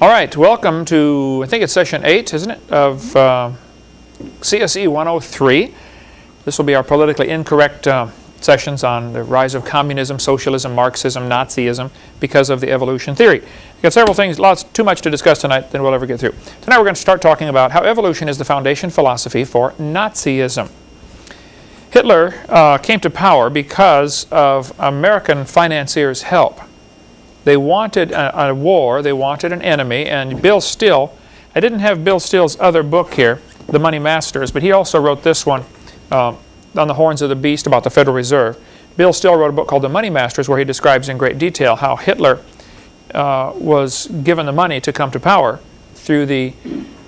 All right, welcome to, I think it's session 8, isn't it, of uh, CSE 103. This will be our politically incorrect uh, sessions on the rise of communism, socialism, Marxism, Nazism because of the evolution theory. We've got several things, lots, too much to discuss tonight than we'll ever get through. Tonight we're going to start talking about how evolution is the foundation philosophy for Nazism. Hitler uh, came to power because of American financiers' help. They wanted a, a, war, they wanted an enemy, and Bill Still, I didn't have Bill Still's other book here, The Money Masters, but he also wrote this one, uh, On the Horns of the Beast about the Federal Reserve. Bill Still wrote a book called The Money Masters where he describes in great detail how Hitler uh, was given the money to come to power through the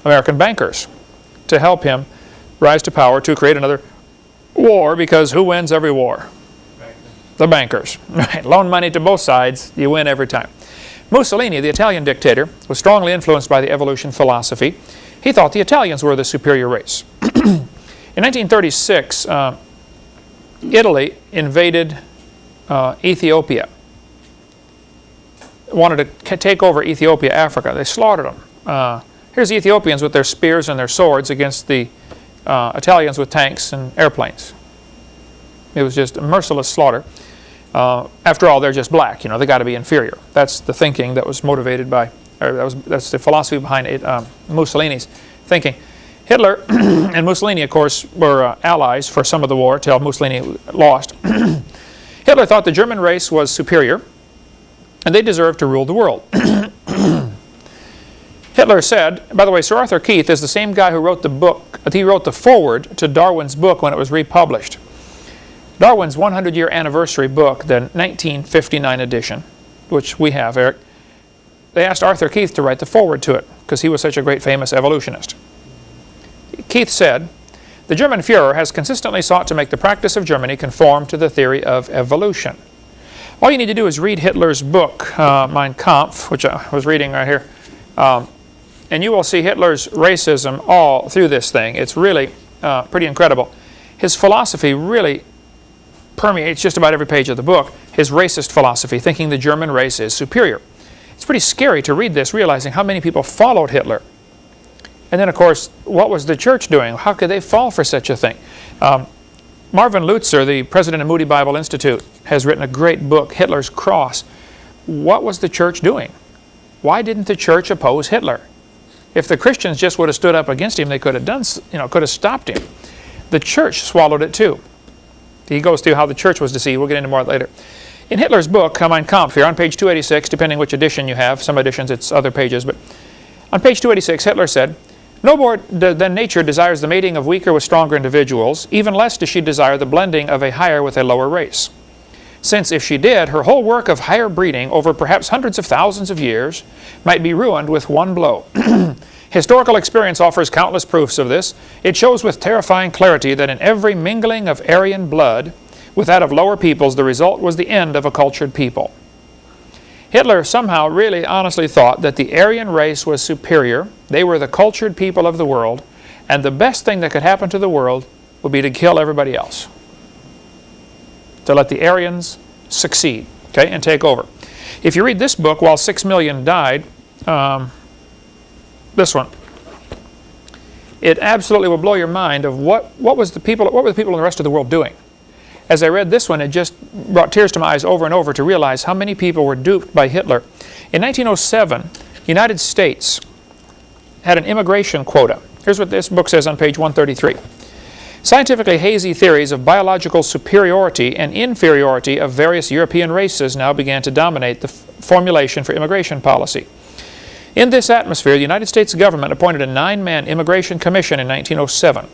American bankers to help him rise to power to create another war because who wins every war? The bankers. Right? Loan money to both sides, you win every time. Mussolini, the Italian dictator, was strongly influenced by the evolution philosophy. He thought the Italians were the superior race. In 1936, uh, Italy invaded uh, Ethiopia. Wanted to take over Ethiopia, Africa. They slaughtered them. Uh, here's the Ethiopians with their spears and their swords against the uh, Italians with tanks and airplanes. It was just a merciless slaughter. Uh, after all, they're just black. You know, they got to be inferior. That's the thinking that was motivated by, or that was that's the philosophy behind it, um, Mussolini's thinking. Hitler and Mussolini, of course, were uh, allies for some of the war until Mussolini lost. Hitler thought the German race was superior, and they deserved to rule the world. Hitler said, by the way, Sir Arthur Keith is the same guy who wrote the book, he wrote the foreword to Darwin's book when it was republished. Darwin's 100-year anniversary book, the 1959 edition, which we have, Eric, they asked Arthur Keith to write the foreword to it because he was such a great famous evolutionist. Keith said, the German Fuhrer has consistently sought to make the practice of Germany conform to the theory of evolution. All you need to do is read Hitler's book, uh, Mein Kampf, which I was reading right here, um, and you will see Hitler's racism all through this thing. It's really uh, pretty incredible. His philosophy really permeates just about every page of the book, his racist philosophy, thinking the German race is superior. It's pretty scary to read this, realizing how many people followed Hitler. And then, of course, what was the church doing? How could they fall for such a thing? Um, Erwin Lutzer, the president of Moody Bible Institute, has written a great book, Hitler's Cross. What was the church doing? Why didn't the church oppose Hitler? If the Christians just would have stood up against him, they could have done, you know, could have stopped him. The church swallowed it too. He goes through how the church was deceived. We'll get into more later. In Hitler's book, Mein Kampf, here on page 286, depending which edition you have, some editions it's other pages, but on page 286, Hitler said, No more than nature desires the mating of weaker with stronger individuals, even less does she desire the blending of a higher with a lower race. Since if she did, her whole work of higher breeding over perhaps hundreds of thousands of years might be ruined with one blow. Historical experience offers countless proofs of this. It shows with terrifying clarity that in every mingling of Aryan blood with that of lower peoples, the result was the end of a cultured people. Hitler somehow really honestly thought that the Aryan race was superior, they were the cultured people of the world, and the best thing that could happen to the world would be to kill everybody else. To let the Aryans succeed okay, and take over. If you read this book, while six million died, um, this one. It absolutely will blow your mind of what, what, was the people, what were the people in the rest of the world doing. As I read this one, it just brought tears to my eyes over and over to realize how many people were duped by Hitler. In 1907, the United States had an immigration quota. Here's what this book says on page 133. Scientifically hazy theories of biological superiority and inferiority of various European races now began to dominate the formulation for immigration policy. In this atmosphere, the United States government appointed a nine-man immigration commission in 1907.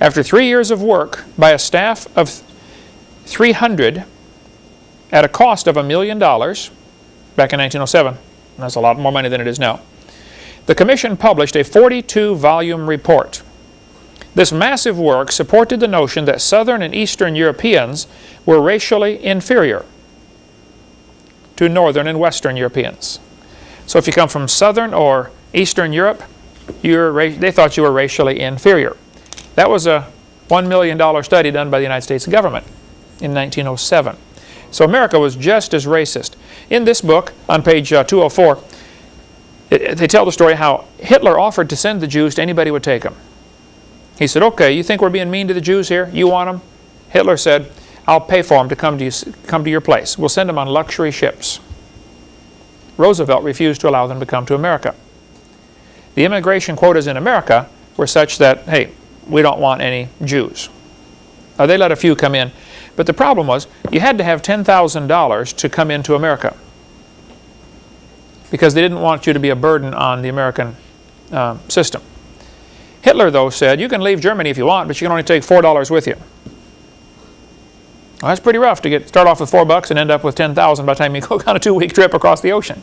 After three years of work by a staff of 300 at a cost of a million dollars back in 1907, that's a lot more money than it is now, the commission published a 42-volume report. This massive work supported the notion that Southern and Eastern Europeans were racially inferior to Northern and Western Europeans. So if you come from Southern or Eastern Europe, you're, they thought you were racially inferior. That was a $1 million study done by the United States government in 1907. So America was just as racist. In this book, on page uh, 204, it, they tell the story how Hitler offered to send the Jews to anybody who would take them. He said, okay, you think we're being mean to the Jews here? You want them? Hitler said, I'll pay for them to come to, you, come to your place. We'll send them on luxury ships. Roosevelt refused to allow them to come to America. The immigration quotas in America were such that, hey, we don't want any Jews. They let a few come in, but the problem was you had to have $10,000 to come into America because they didn't want you to be a burden on the American uh, system. Hitler, though, said, you can leave Germany if you want, but you can only take $4 with you. Well, that's pretty rough to get start off with four bucks and end up with 10,000 by the time you go on a two-week trip across the ocean.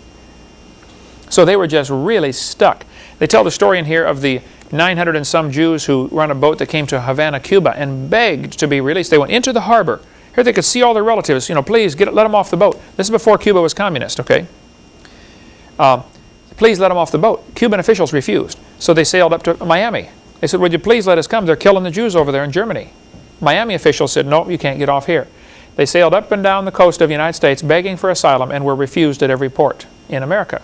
So they were just really stuck. They tell the story in here of the 900 and some Jews who run a boat that came to Havana, Cuba and begged to be released. They went into the harbor. Here they could see all their relatives. You know, please get let them off the boat. This is before Cuba was communist, okay? Uh, please let them off the boat. Cuban officials refused. So they sailed up to Miami. They said, would you please let us come? They're killing the Jews over there in Germany. Miami officials said, no, you can't get off here. They sailed up and down the coast of the United States begging for asylum and were refused at every port in America.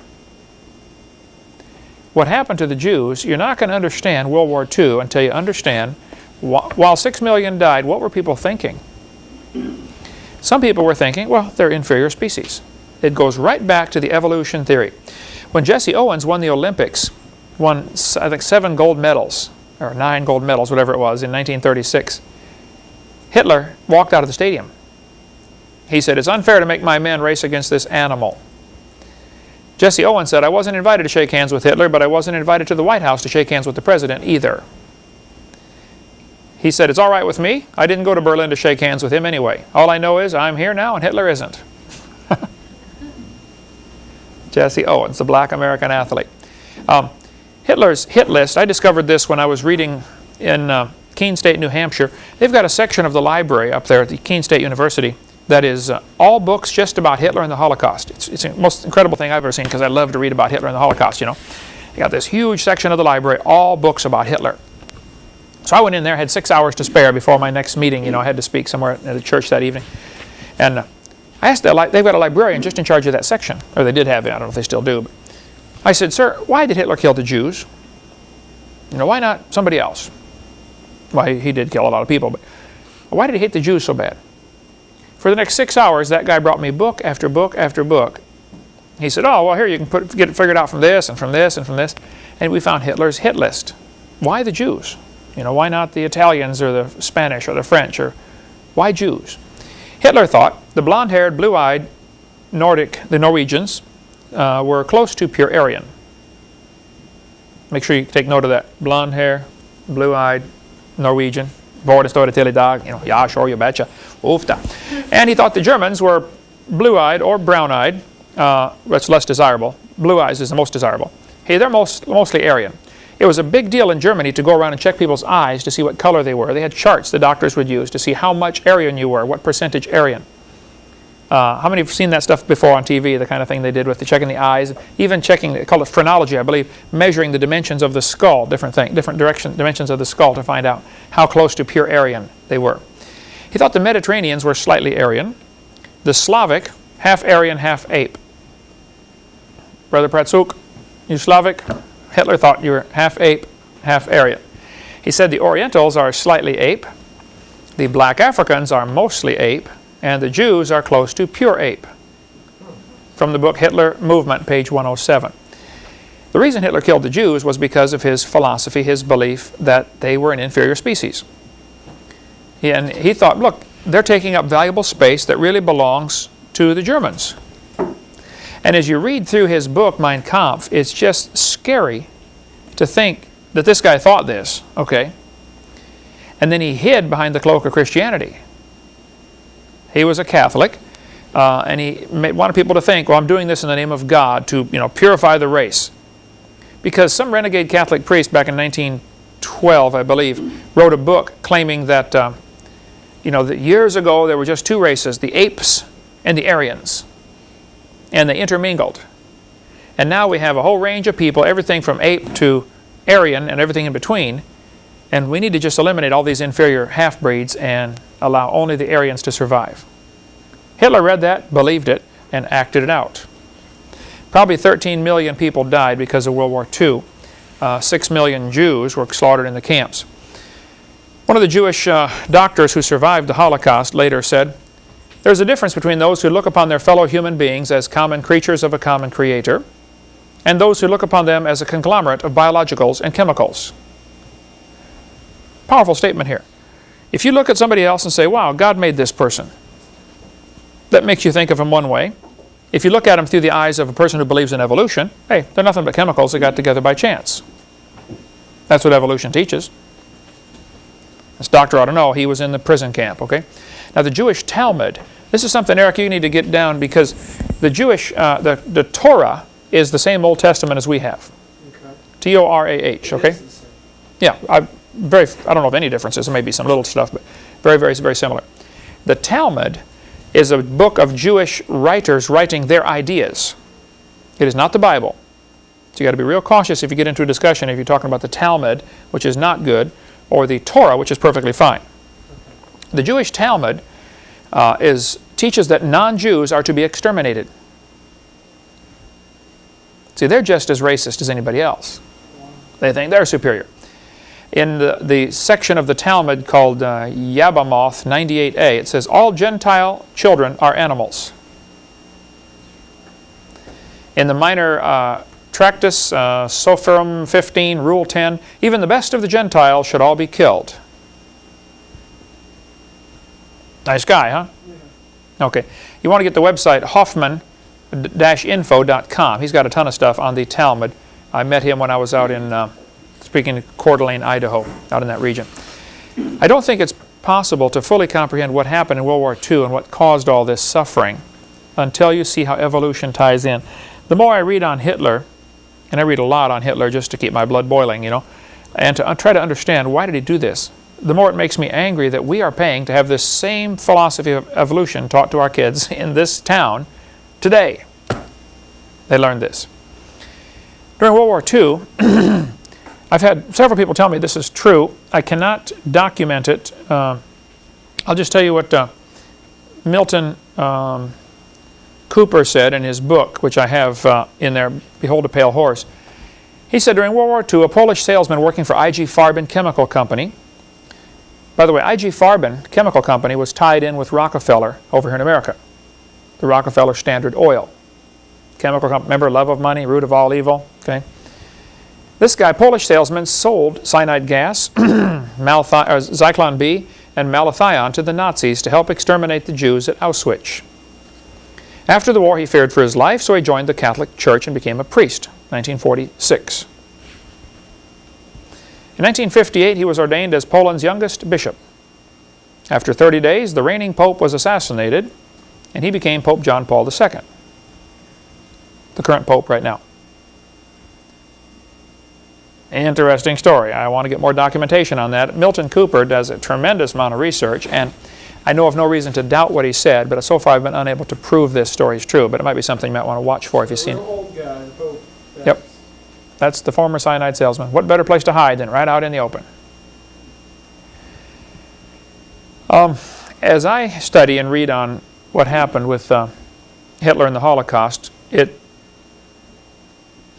What happened to the Jews, you're not going to understand World War II until you understand while six million died, what were people thinking? Some people were thinking, well, they're inferior species. It goes right back to the evolution theory. When Jesse Owens won the Olympics, won, I think, seven gold medals, or nine gold medals, whatever it was, in 1936, Hitler walked out of the stadium. He said, it's unfair to make my men race against this animal. Jesse Owens said, I wasn't invited to shake hands with Hitler, but I wasn't invited to the White House to shake hands with the president either. He said, it's all right with me. I didn't go to Berlin to shake hands with him anyway. All I know is I'm here now and Hitler isn't. Jesse Owens, the black American athlete. Um, Hitler's hit list, I discovered this when I was reading in uh, Keene State, New Hampshire. They've got a section of the library up there at the Keene State University that is uh, all books just about Hitler and the Holocaust. It's, it's the most incredible thing I've ever seen because I love to read about Hitler and the Holocaust, you know. They got this huge section of the library, all books about Hitler. So I went in there, had six hours to spare before my next meeting. You know, I had to speak somewhere at a church that evening. And uh, I asked, the, they've got a librarian just in charge of that section. Or they did have it, I don't know if they still do. But I said, sir, why did Hitler kill the Jews? You know, why not somebody else? Why, he did kill a lot of people, but why did he hate the Jews so bad? For the next six hours, that guy brought me book after book after book. He said, oh, well, here, you can put, get it figured out from this and from this and from this. And we found Hitler's hit list. Why the Jews? You know, why not the Italians or the Spanish or the French? Or why Jews? Hitler thought the blonde-haired, blue-eyed Nordic, the Norwegians, uh, were close to pure Aryan. Make sure you take note of that. Blonde hair, blue-eyed, Norwegian. Står det till idag. You know, ja, sure, you betcha. Ofta. And he thought the Germans were blue-eyed or brown-eyed. Uh, that's less desirable. Blue eyes is the most desirable. Hey, they're most, mostly Aryan. It was a big deal in Germany to go around and check people's eyes to see what color they were. They had charts the doctors would use to see how much Aryan you were, what percentage Aryan. Uh, how many have seen that stuff before on TV, the kind of thing they did with the checking the eyes, even checking, they call it phrenology, I believe, measuring the dimensions of the skull, different thing, different direction, dimensions of the skull to find out how close to pure Aryan they were. He thought the Mediterraneans were slightly Aryan, the Slavic, half Aryan, half ape. Brother Pratsuk, you Slavic? Hitler thought you were half ape, half Aryan. He said the Orientals are slightly ape, the black Africans are mostly ape, and the Jews are close to pure ape. From the book Hitler Movement, page 107. The reason Hitler killed the Jews was because of his philosophy, his belief that they were an inferior species. And he thought, look, they're taking up valuable space that really belongs to the Germans. And as you read through his book, Mein Kampf, it's just scary to think that this guy thought this, okay? And then he hid behind the cloak of Christianity. He was a Catholic, uh, and he wanted people to think, well, I'm doing this in the name of God to you know, purify the race. Because some renegade Catholic priest back in 1912, I believe, wrote a book claiming that, uh, you know, that years ago there were just two races, the apes and the Aryans. And they intermingled. And now we have a whole range of people, everything from ape to Aryan and everything in between. And we need to just eliminate all these inferior half-breeds and allow only the Aryans to survive. Hitler read that, believed it, and acted it out. Probably 13 million people died because of World War II. Uh, 6 million Jews were slaughtered in the camps. One of the Jewish uh, doctors who survived the Holocaust later said, There's a difference between those who look upon their fellow human beings as common creatures of a common creator and those who look upon them as a conglomerate of biologicals and chemicals. Powerful statement here. If you look at somebody else and say, wow, God made this person, that makes you think of him one way. If you look at him through the eyes of a person who believes in evolution, hey, they're nothing but chemicals that got together by chance. That's what evolution teaches. This doctor ought to know. He was in the prison camp, okay? Now, the Jewish Talmud, this is something, Eric, you need to get down because the Jewish, uh, the, the Torah is the same Old Testament as we have. Okay. T-O-R-A-H, okay? Yeah, I, very, I don't know of any differences. There may be some little stuff, but very, very, very similar. The Talmud is a book of Jewish writers writing their ideas. It is not the Bible. So you got to be real cautious if you get into a discussion if you're talking about the Talmud, which is not good, or the Torah, which is perfectly fine. The Jewish Talmud uh, is, teaches that non-Jews are to be exterminated. See, they're just as racist as anybody else. They think they're superior. In the, the section of the Talmud called uh, Yevamot 98a, it says, All Gentile children are animals. In the minor uh, Tractus, uh, Soferim 15, Rule 10, even the best of the Gentiles should all be killed. Nice guy, huh? Yeah. Okay. You want to get the website Hoffman-info.com. He's got a ton of stuff on the Talmud. I met him when I was out in, uh, speaking in Coeur d'Alene, Idaho, out in that region. I don't think it's possible to fully comprehend what happened in World War II and what caused all this suffering until you see how evolution ties in. The more I read on Hitler, and I read a lot on Hitler just to keep my blood boiling, you know, and to try to understand why did he do this. The more it makes me angry that we are paying to have this same philosophy of evolution taught to our kids in this town today. They learned this. During World War II, I've had several people tell me this is true. I cannot document it. Uh, I'll just tell you what uh, Milton um, Cooper said in his book, which I have uh, in there, Behold a Pale Horse. He said during World War II, a Polish salesman working for IG Farben Chemical Company, by the way, IG Farben Chemical Company was tied in with Rockefeller over here in America, the Rockefeller Standard Oil. Chemical company, remember, love of money, root of all evil, okay? This guy, Polish salesman, sold cyanide gas, uh, Zyklon B, and malathion to the Nazis to help exterminate the Jews at Auschwitz. After the war, he feared for his life, so he joined the Catholic Church and became a priest, 1946. In 1958, he was ordained as Poland's youngest bishop. After 30 days, the reigning pope was assassinated, and he became Pope John Paul II, the current pope right now. Interesting story. I want to get more documentation on that. Milton Cooper does a tremendous amount of research, and I know of no reason to doubt what he said, but so far I've been unable to prove this story is true. But it might be something you might want to watch for if you've seen it. Old guy. Yep. That's the former cyanide salesman. What better place to hide than right out in the open? Um, as I study and read on what happened with uh, Hitler and the Holocaust, it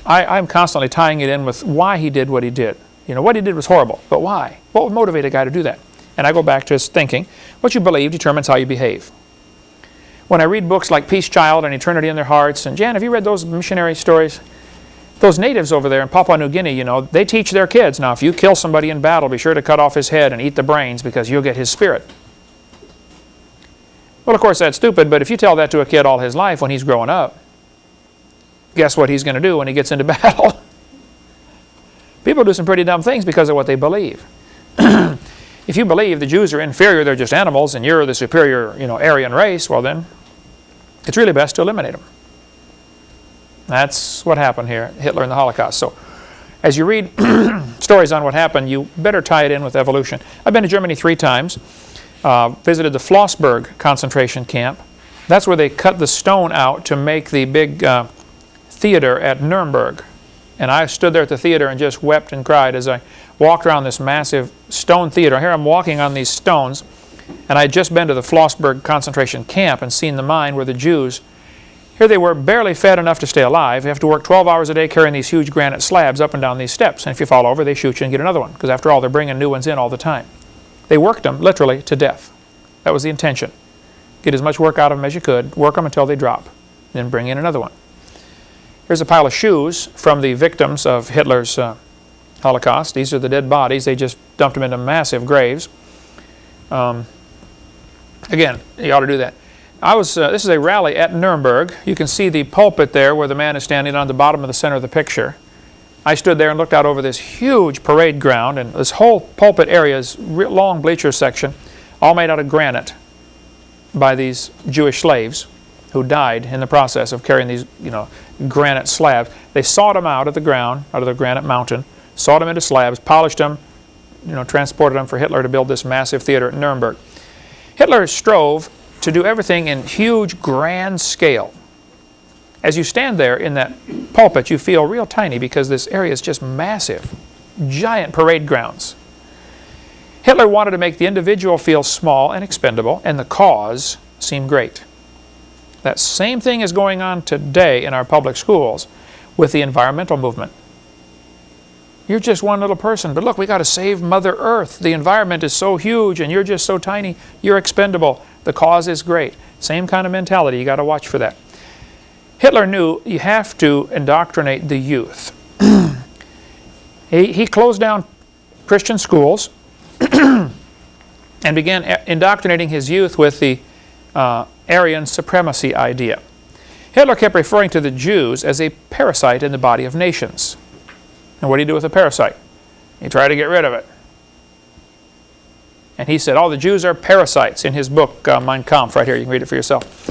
I, I'm constantly tying it in with why he did what he did. You know, what he did was horrible, but why? What would motivate a guy to do that? And I go back to his thinking. What you believe determines how you behave. When I read books like Peace Child and Eternity in Their Hearts, and Jan, have you read those missionary stories? Those natives over there in Papua New Guinea, you know, they teach their kids, now if you kill somebody in battle, be sure to cut off his head and eat the brains because you'll get his spirit. Well, of course, that's stupid, but if you tell that to a kid all his life when he's growing up, guess what he's going to do when he gets into battle? People do some pretty dumb things because of what they believe. if you believe the Jews are inferior, they're just animals, and you're the superior, you know, Aryan race, well then, it's really best to eliminate them. That's what happened here, Hitler and the Holocaust. So, as you read stories on what happened, you better tie it in with evolution. I've been to Germany three times, uh, visited the Flossenbürg concentration camp. That's where they cut the stone out to make the big uh, theater at Nuremberg. And I stood there at the theater and just wept and cried as I walked around this massive stone theater. Here I'm walking on these stones, and I had just been to the Flossenbürg concentration camp and seen the mine where the Jews. Here they were barely fed enough to stay alive. They have to work 12 hours a day carrying these huge granite slabs up and down these steps. And if you fall over, they shoot you and get another one. Because after all, they're bringing new ones in all the time. They worked them literally to death. That was the intention. Get as much work out of them as you could. Work them until they drop. Then bring in another one. Here's a pile of shoes from the victims of Hitler's uh, Holocaust. These are the dead bodies. They just dumped them into massive graves. Um, again, you ought to do that. I was, uh, this is a rally at Nuremberg. You can see the pulpit there where the man is standing on the bottom of the center of the picture. I stood there and looked out over this huge parade ground and this whole pulpit area is long bleacher section all made out of granite by these Jewish slaves who died in the process of carrying these you know granite slabs. They sawed them out of the ground, out of the granite mountain, sawed them into slabs, polished them, you know, transported them for Hitler to build this massive theater at Nuremberg. Hitler strove to do everything in huge, grand scale. As you stand there in that pulpit, you feel real tiny because this area is just massive, giant parade grounds. Hitler wanted to make the individual feel small and expendable, and the cause seem great. That same thing is going on today in our public schools with the environmental movement. You're just one little person, but look, we got to save Mother Earth. The environment is so huge and you're just so tiny, you're expendable. The cause is great. Same kind of mentality, you got to watch for that. Hitler knew you have to indoctrinate the youth. he, he closed down Christian schools and began indoctrinating his youth with the uh, Aryan supremacy idea. Hitler kept referring to the Jews as a parasite in the body of nations. And what do you do with a parasite? You try to get rid of it. And he said, all the Jews are parasites in his book, uh, Mein Kampf, right here. You can read it for yourself.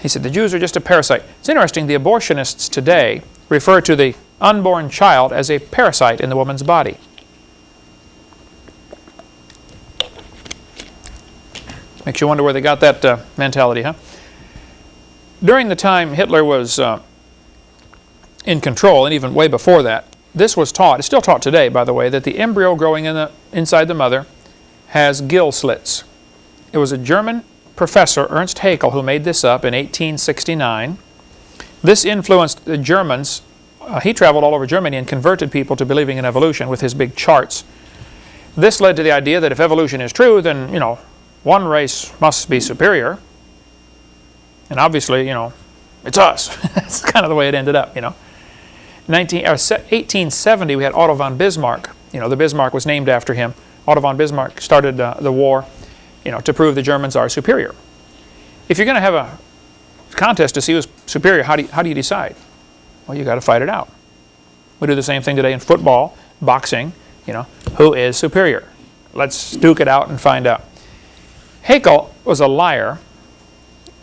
He said, the Jews are just a parasite. It's interesting, the abortionists today refer to the unborn child as a parasite in the woman's body. Makes you wonder where they got that uh, mentality, huh? During the time Hitler was uh, in control, and even way before that, this was taught, it's still taught today, by the way, that the embryo growing in the, inside the mother has gill slits. It was a German professor, Ernst Haeckel, who made this up in 1869. This influenced the Germans. Uh, he traveled all over Germany and converted people to believing in evolution with his big charts. This led to the idea that if evolution is true, then, you know, one race must be superior. And obviously, you know, it's us. That's kind of the way it ended up, you know. 19, 1870, we had Otto von Bismarck. You know, the Bismarck was named after him. Otto von Bismarck started uh, the war, you know, to prove the Germans are superior. If you're going to have a contest to see who's superior, how do you, how do you decide? Well, you got to fight it out. We do the same thing today in football, boxing, you know, who is superior? Let's duke it out and find out. Haeckel was a liar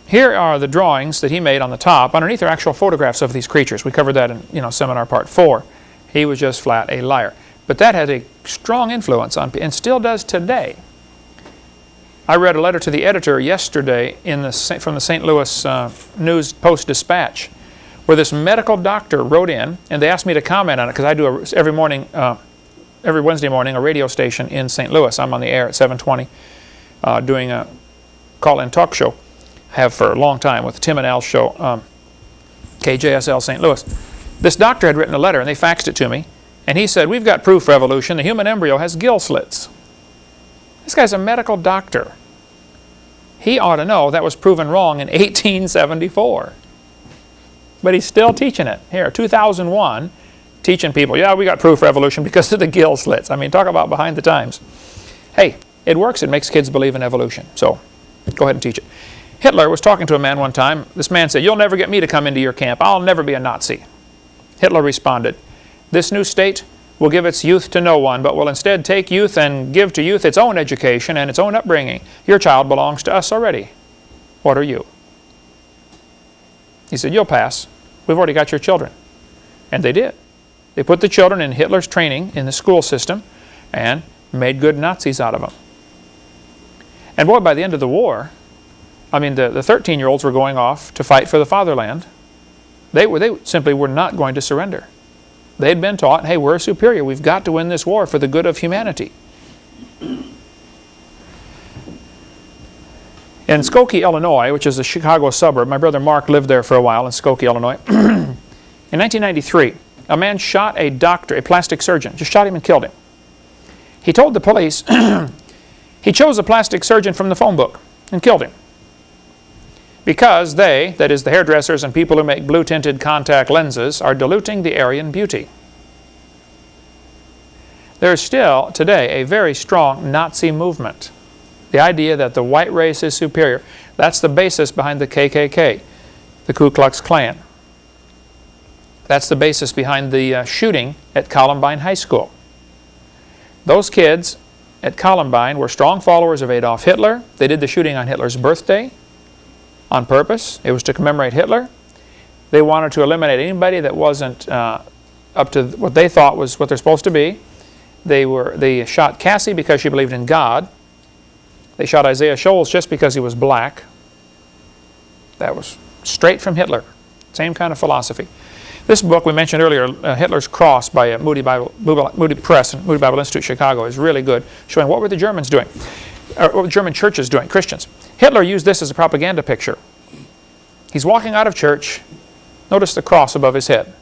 here are the drawings that he made on the top. Underneath are actual photographs of these creatures. We covered that in you know, seminar part four. He was just flat a liar. But that had a strong influence on, and still does today. I read a letter to the editor yesterday in the, from the St. Louis uh, News Post-Dispatch where this medical doctor wrote in, and they asked me to comment on it because I do a, every morning, uh, every Wednesday morning, a radio station in St. Louis. I'm on the air at 720 uh, doing a call-in talk show have for a long time with Tim and Al show, um, KJSL St. Louis. This doctor had written a letter and they faxed it to me. And he said, we've got proof for evolution. The human embryo has gill slits. This guy's a medical doctor. He ought to know that was proven wrong in 1874. But he's still teaching it. Here, 2001, teaching people, yeah, we got proof for evolution because of the gill slits. I mean, talk about behind the times. Hey, it works. It makes kids believe in evolution. So go ahead and teach it. Hitler was talking to a man one time. This man said, you'll never get me to come into your camp. I'll never be a Nazi. Hitler responded, this new state will give its youth to no one, but will instead take youth and give to youth its own education and its own upbringing. Your child belongs to us already. What are you? He said, you'll pass. We've already got your children. And they did. They put the children in Hitler's training in the school system and made good Nazis out of them. And boy, by the end of the war, I mean, the 13-year-olds were going off to fight for the fatherland. They, were, they simply were not going to surrender. They'd been taught, hey, we're superior. We've got to win this war for the good of humanity. In Skokie, Illinois, which is a Chicago suburb, my brother Mark lived there for a while in Skokie, Illinois. in 1993, a man shot a doctor, a plastic surgeon, just shot him and killed him. He told the police he chose a plastic surgeon from the phone book and killed him. Because they, that is the hairdressers and people who make blue-tinted contact lenses, are diluting the Aryan beauty. There is still, today, a very strong Nazi movement. The idea that the white race is superior. That's the basis behind the KKK, the Ku Klux Klan. That's the basis behind the uh, shooting at Columbine High School. Those kids at Columbine were strong followers of Adolf Hitler. They did the shooting on Hitler's birthday on purpose. It was to commemorate Hitler. They wanted to eliminate anybody that wasn't uh, up to what they thought was what they're supposed to be. They, were, they shot Cassie because she believed in God. They shot Isaiah Shoels just because he was black. That was straight from Hitler. Same kind of philosophy. This book we mentioned earlier, uh, Hitler's Cross by uh, Moody, Bible, Moody Press and Moody Bible Institute Chicago is really good, showing what were the Germans doing, or what were German churches doing, Christians. Hitler used this as a propaganda picture. He's walking out of church. Notice the cross above his head.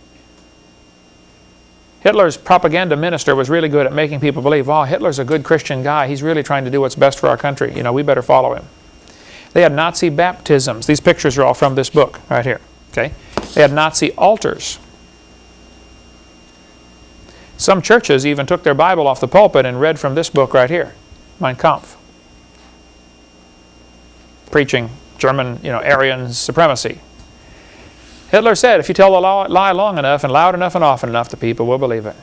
Hitler's propaganda minister was really good at making people believe, oh, Hitler's a good Christian guy. He's really trying to do what's best for our country. You know, we better follow him. They had Nazi baptisms. These pictures are all from this book right here. Okay, They had Nazi altars. Some churches even took their Bible off the pulpit and read from this book right here, Mein Kampf. Preaching German, you know, Aryan supremacy. Hitler said, if you tell a lie long enough and loud enough and often enough, the people will believe it.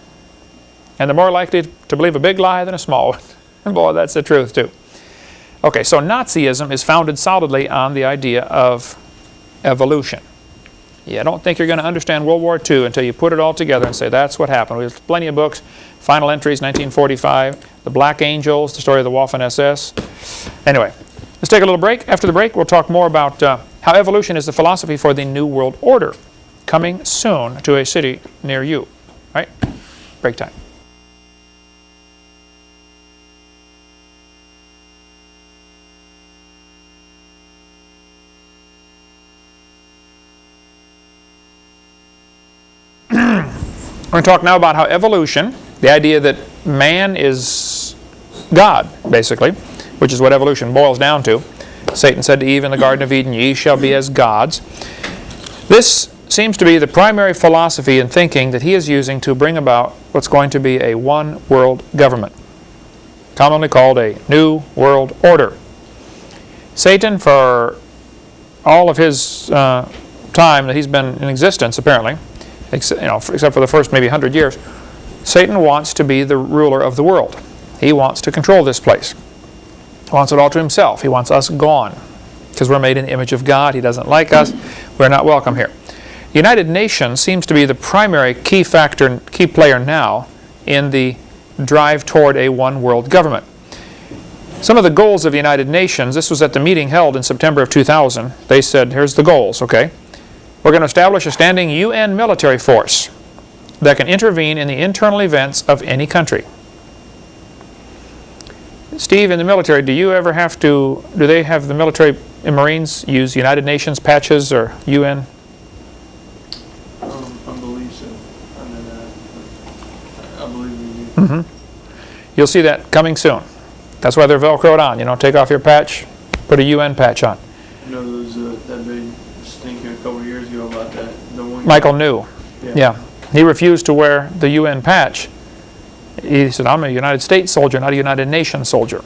And they're more likely to believe a big lie than a small one. and boy, that's the truth too. Okay, so Nazism is founded solidly on the idea of evolution. Yeah, I don't think you're going to understand World War II until you put it all together and say that's what happened. We have plenty of books, Final Entries, 1945, The Black Angels, the story of the Waffen-SS. Anyway, let's take a little break. After the break, we'll talk more about uh, how evolution is the philosophy for the New World Order, coming soon to a city near you. All right? Break time. Going to talk now about how evolution, the idea that man is God, basically, which is what evolution boils down to, Satan said to Eve in the Garden of Eden, Ye shall be as gods. This seems to be the primary philosophy and thinking that he is using to bring about what's going to be a one world government, commonly called a New World Order. Satan, for all of his uh, time that he's been in existence, apparently, except, you know, except for the first maybe 100 years, Satan wants to be the ruler of the world. He wants to control this place He wants it all to himself. He wants us gone because we're made in the image of God. He doesn't like us. We're not welcome here. The United Nations seems to be the primary key factor, key player now in the drive toward a one world government. Some of the goals of the United Nations, this was at the meeting held in September of 2000. They said, here's the goals, okay? We're going to establish a standing UN military force that can intervene in the internal events of any country. Steve, in the military, do you ever have to, do they have the military and Marines use United Nations patches or UN? Um, I believe so. I mean, uh, I believe we do. Mm -hmm. You'll see that coming soon. That's why they're Velcroed on. You know, take off your patch, put a UN patch on. You know, was uh, that big stinker a couple years ago about that. The one Michael knew. Yeah. yeah. He refused to wear the UN patch he said, I'm a United States soldier, not a United Nations soldier.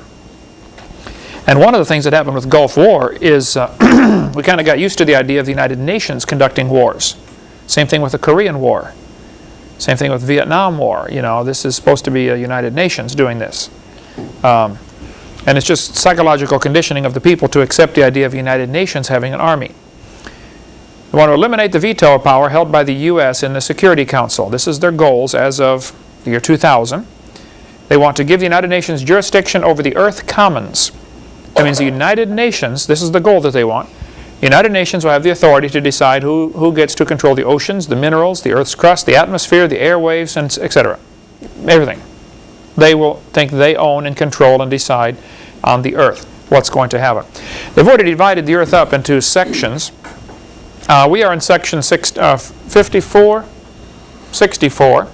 And one of the things that happened with Gulf War is uh, we kind of got used to the idea of the United Nations conducting wars. Same thing with the Korean War. Same thing with Vietnam War. You know, this is supposed to be a United Nations doing this. Um, and it's just psychological conditioning of the people to accept the idea of United Nations having an army. They want to eliminate the veto power held by the U.S. in the Security Council. This is their goals as of the year 2000. They want to give the United Nations jurisdiction over the Earth Commons. That means the United Nations, this is the goal that they want, the United Nations will have the authority to decide who, who gets to control the oceans, the minerals, the Earth's crust, the atmosphere, the airwaves, and etc. Everything. They will think they own and control and decide on the Earth. what's going to happen. They've already divided the earth up into sections. Uh, we are in section six, uh, 54, 64.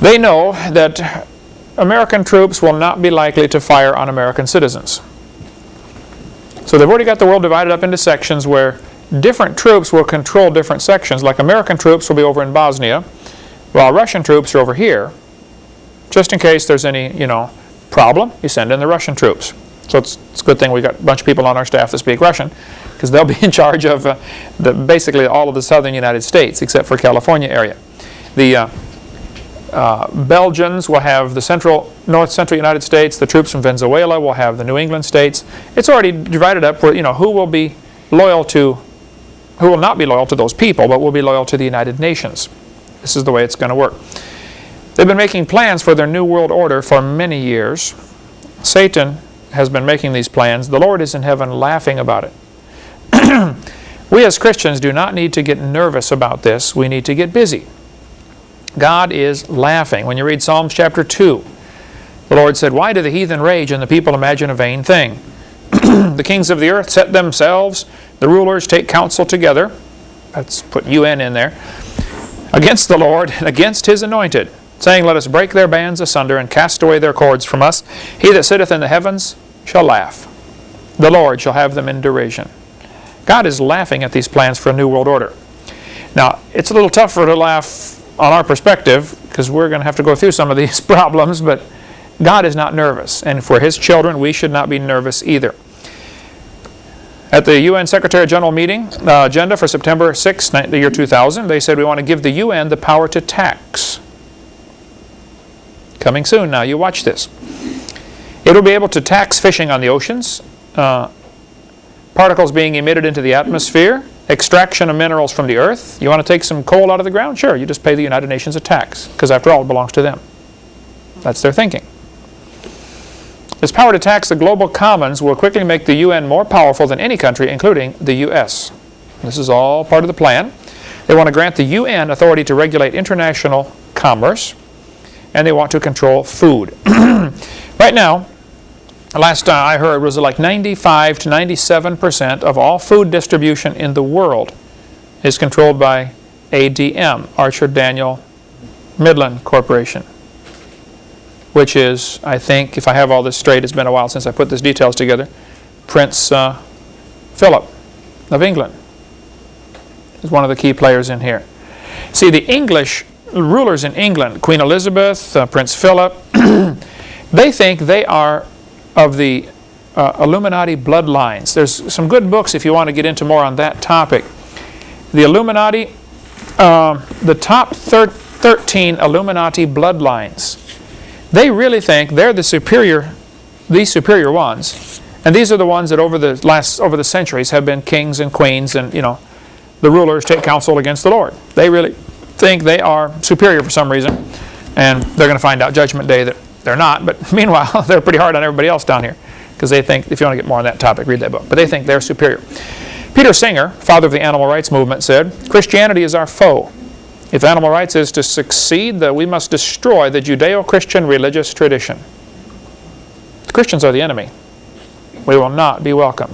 They know that American troops will not be likely to fire on American citizens. So they've already got the world divided up into sections where different troops will control different sections. Like American troops will be over in Bosnia, while Russian troops are over here. Just in case there's any, you know, problem, you send in the Russian troops. So it's, it's a good thing we've got a bunch of people on our staff that speak Russian, because they'll be in charge of uh, the, basically all of the southern United States, except for California area. The uh, uh, Belgians will have the central, north central United States. The troops from Venezuela will have the New England states. It's already divided up where, you know, who will be loyal to, who will not be loyal to those people, but will be loyal to the United Nations. This is the way it's going to work. They've been making plans for their new world order for many years. Satan has been making these plans. The Lord is in heaven laughing about it. we as Christians do not need to get nervous about this. We need to get busy. God is laughing. When you read Psalms chapter 2, the Lord said, Why do the heathen rage and the people imagine a vain thing? the kings of the earth set themselves, the rulers take counsel together. Let's put UN in there. Against the Lord and against his anointed, saying, Let us break their bands asunder and cast away their cords from us. He that sitteth in the heavens shall laugh. The Lord shall have them in derision. God is laughing at these plans for a new world order. Now, it's a little tougher to laugh on our perspective, because we're going to have to go through some of these problems, but God is not nervous. And for His children, we should not be nervous either. At the UN Secretary General meeting uh, agenda for September 6, the year 2000, they said we want to give the UN the power to tax. Coming soon now, you watch this. It will be able to tax fishing on the oceans, uh, particles being emitted into the atmosphere, extraction of minerals from the earth. You want to take some coal out of the ground? Sure, you just pay the United Nations a tax, because after all, it belongs to them. That's their thinking. This power to tax the global commons will quickly make the UN more powerful than any country, including the U.S. This is all part of the plan. They want to grant the UN authority to regulate international commerce, and they want to control food. right now, last time I heard was like 95 to 97 percent of all food distribution in the world is controlled by ADM, Archer Daniel Midland Corporation, which is, I think, if I have all this straight, it's been a while since I put these details together, Prince uh, Philip of England is one of the key players in here. See, the English rulers in England, Queen Elizabeth, uh, Prince Philip, they think they are of the uh, Illuminati bloodlines. There's some good books if you want to get into more on that topic. The Illuminati, uh, the top thir 13 Illuminati bloodlines, they really think they're the superior, these superior ones. And these are the ones that over the last, over the centuries have been kings and queens and, you know, the rulers take counsel against the Lord. They really think they are superior for some reason. And they're going to find out Judgment Day that they're not, but meanwhile, they're pretty hard on everybody else down here because they think, if you want to get more on that topic, read that book. But they think they're superior. Peter Singer, father of the animal rights movement, said, Christianity is our foe. If animal rights is to succeed, that we must destroy the Judeo-Christian religious tradition. The Christians are the enemy. We will not be welcome.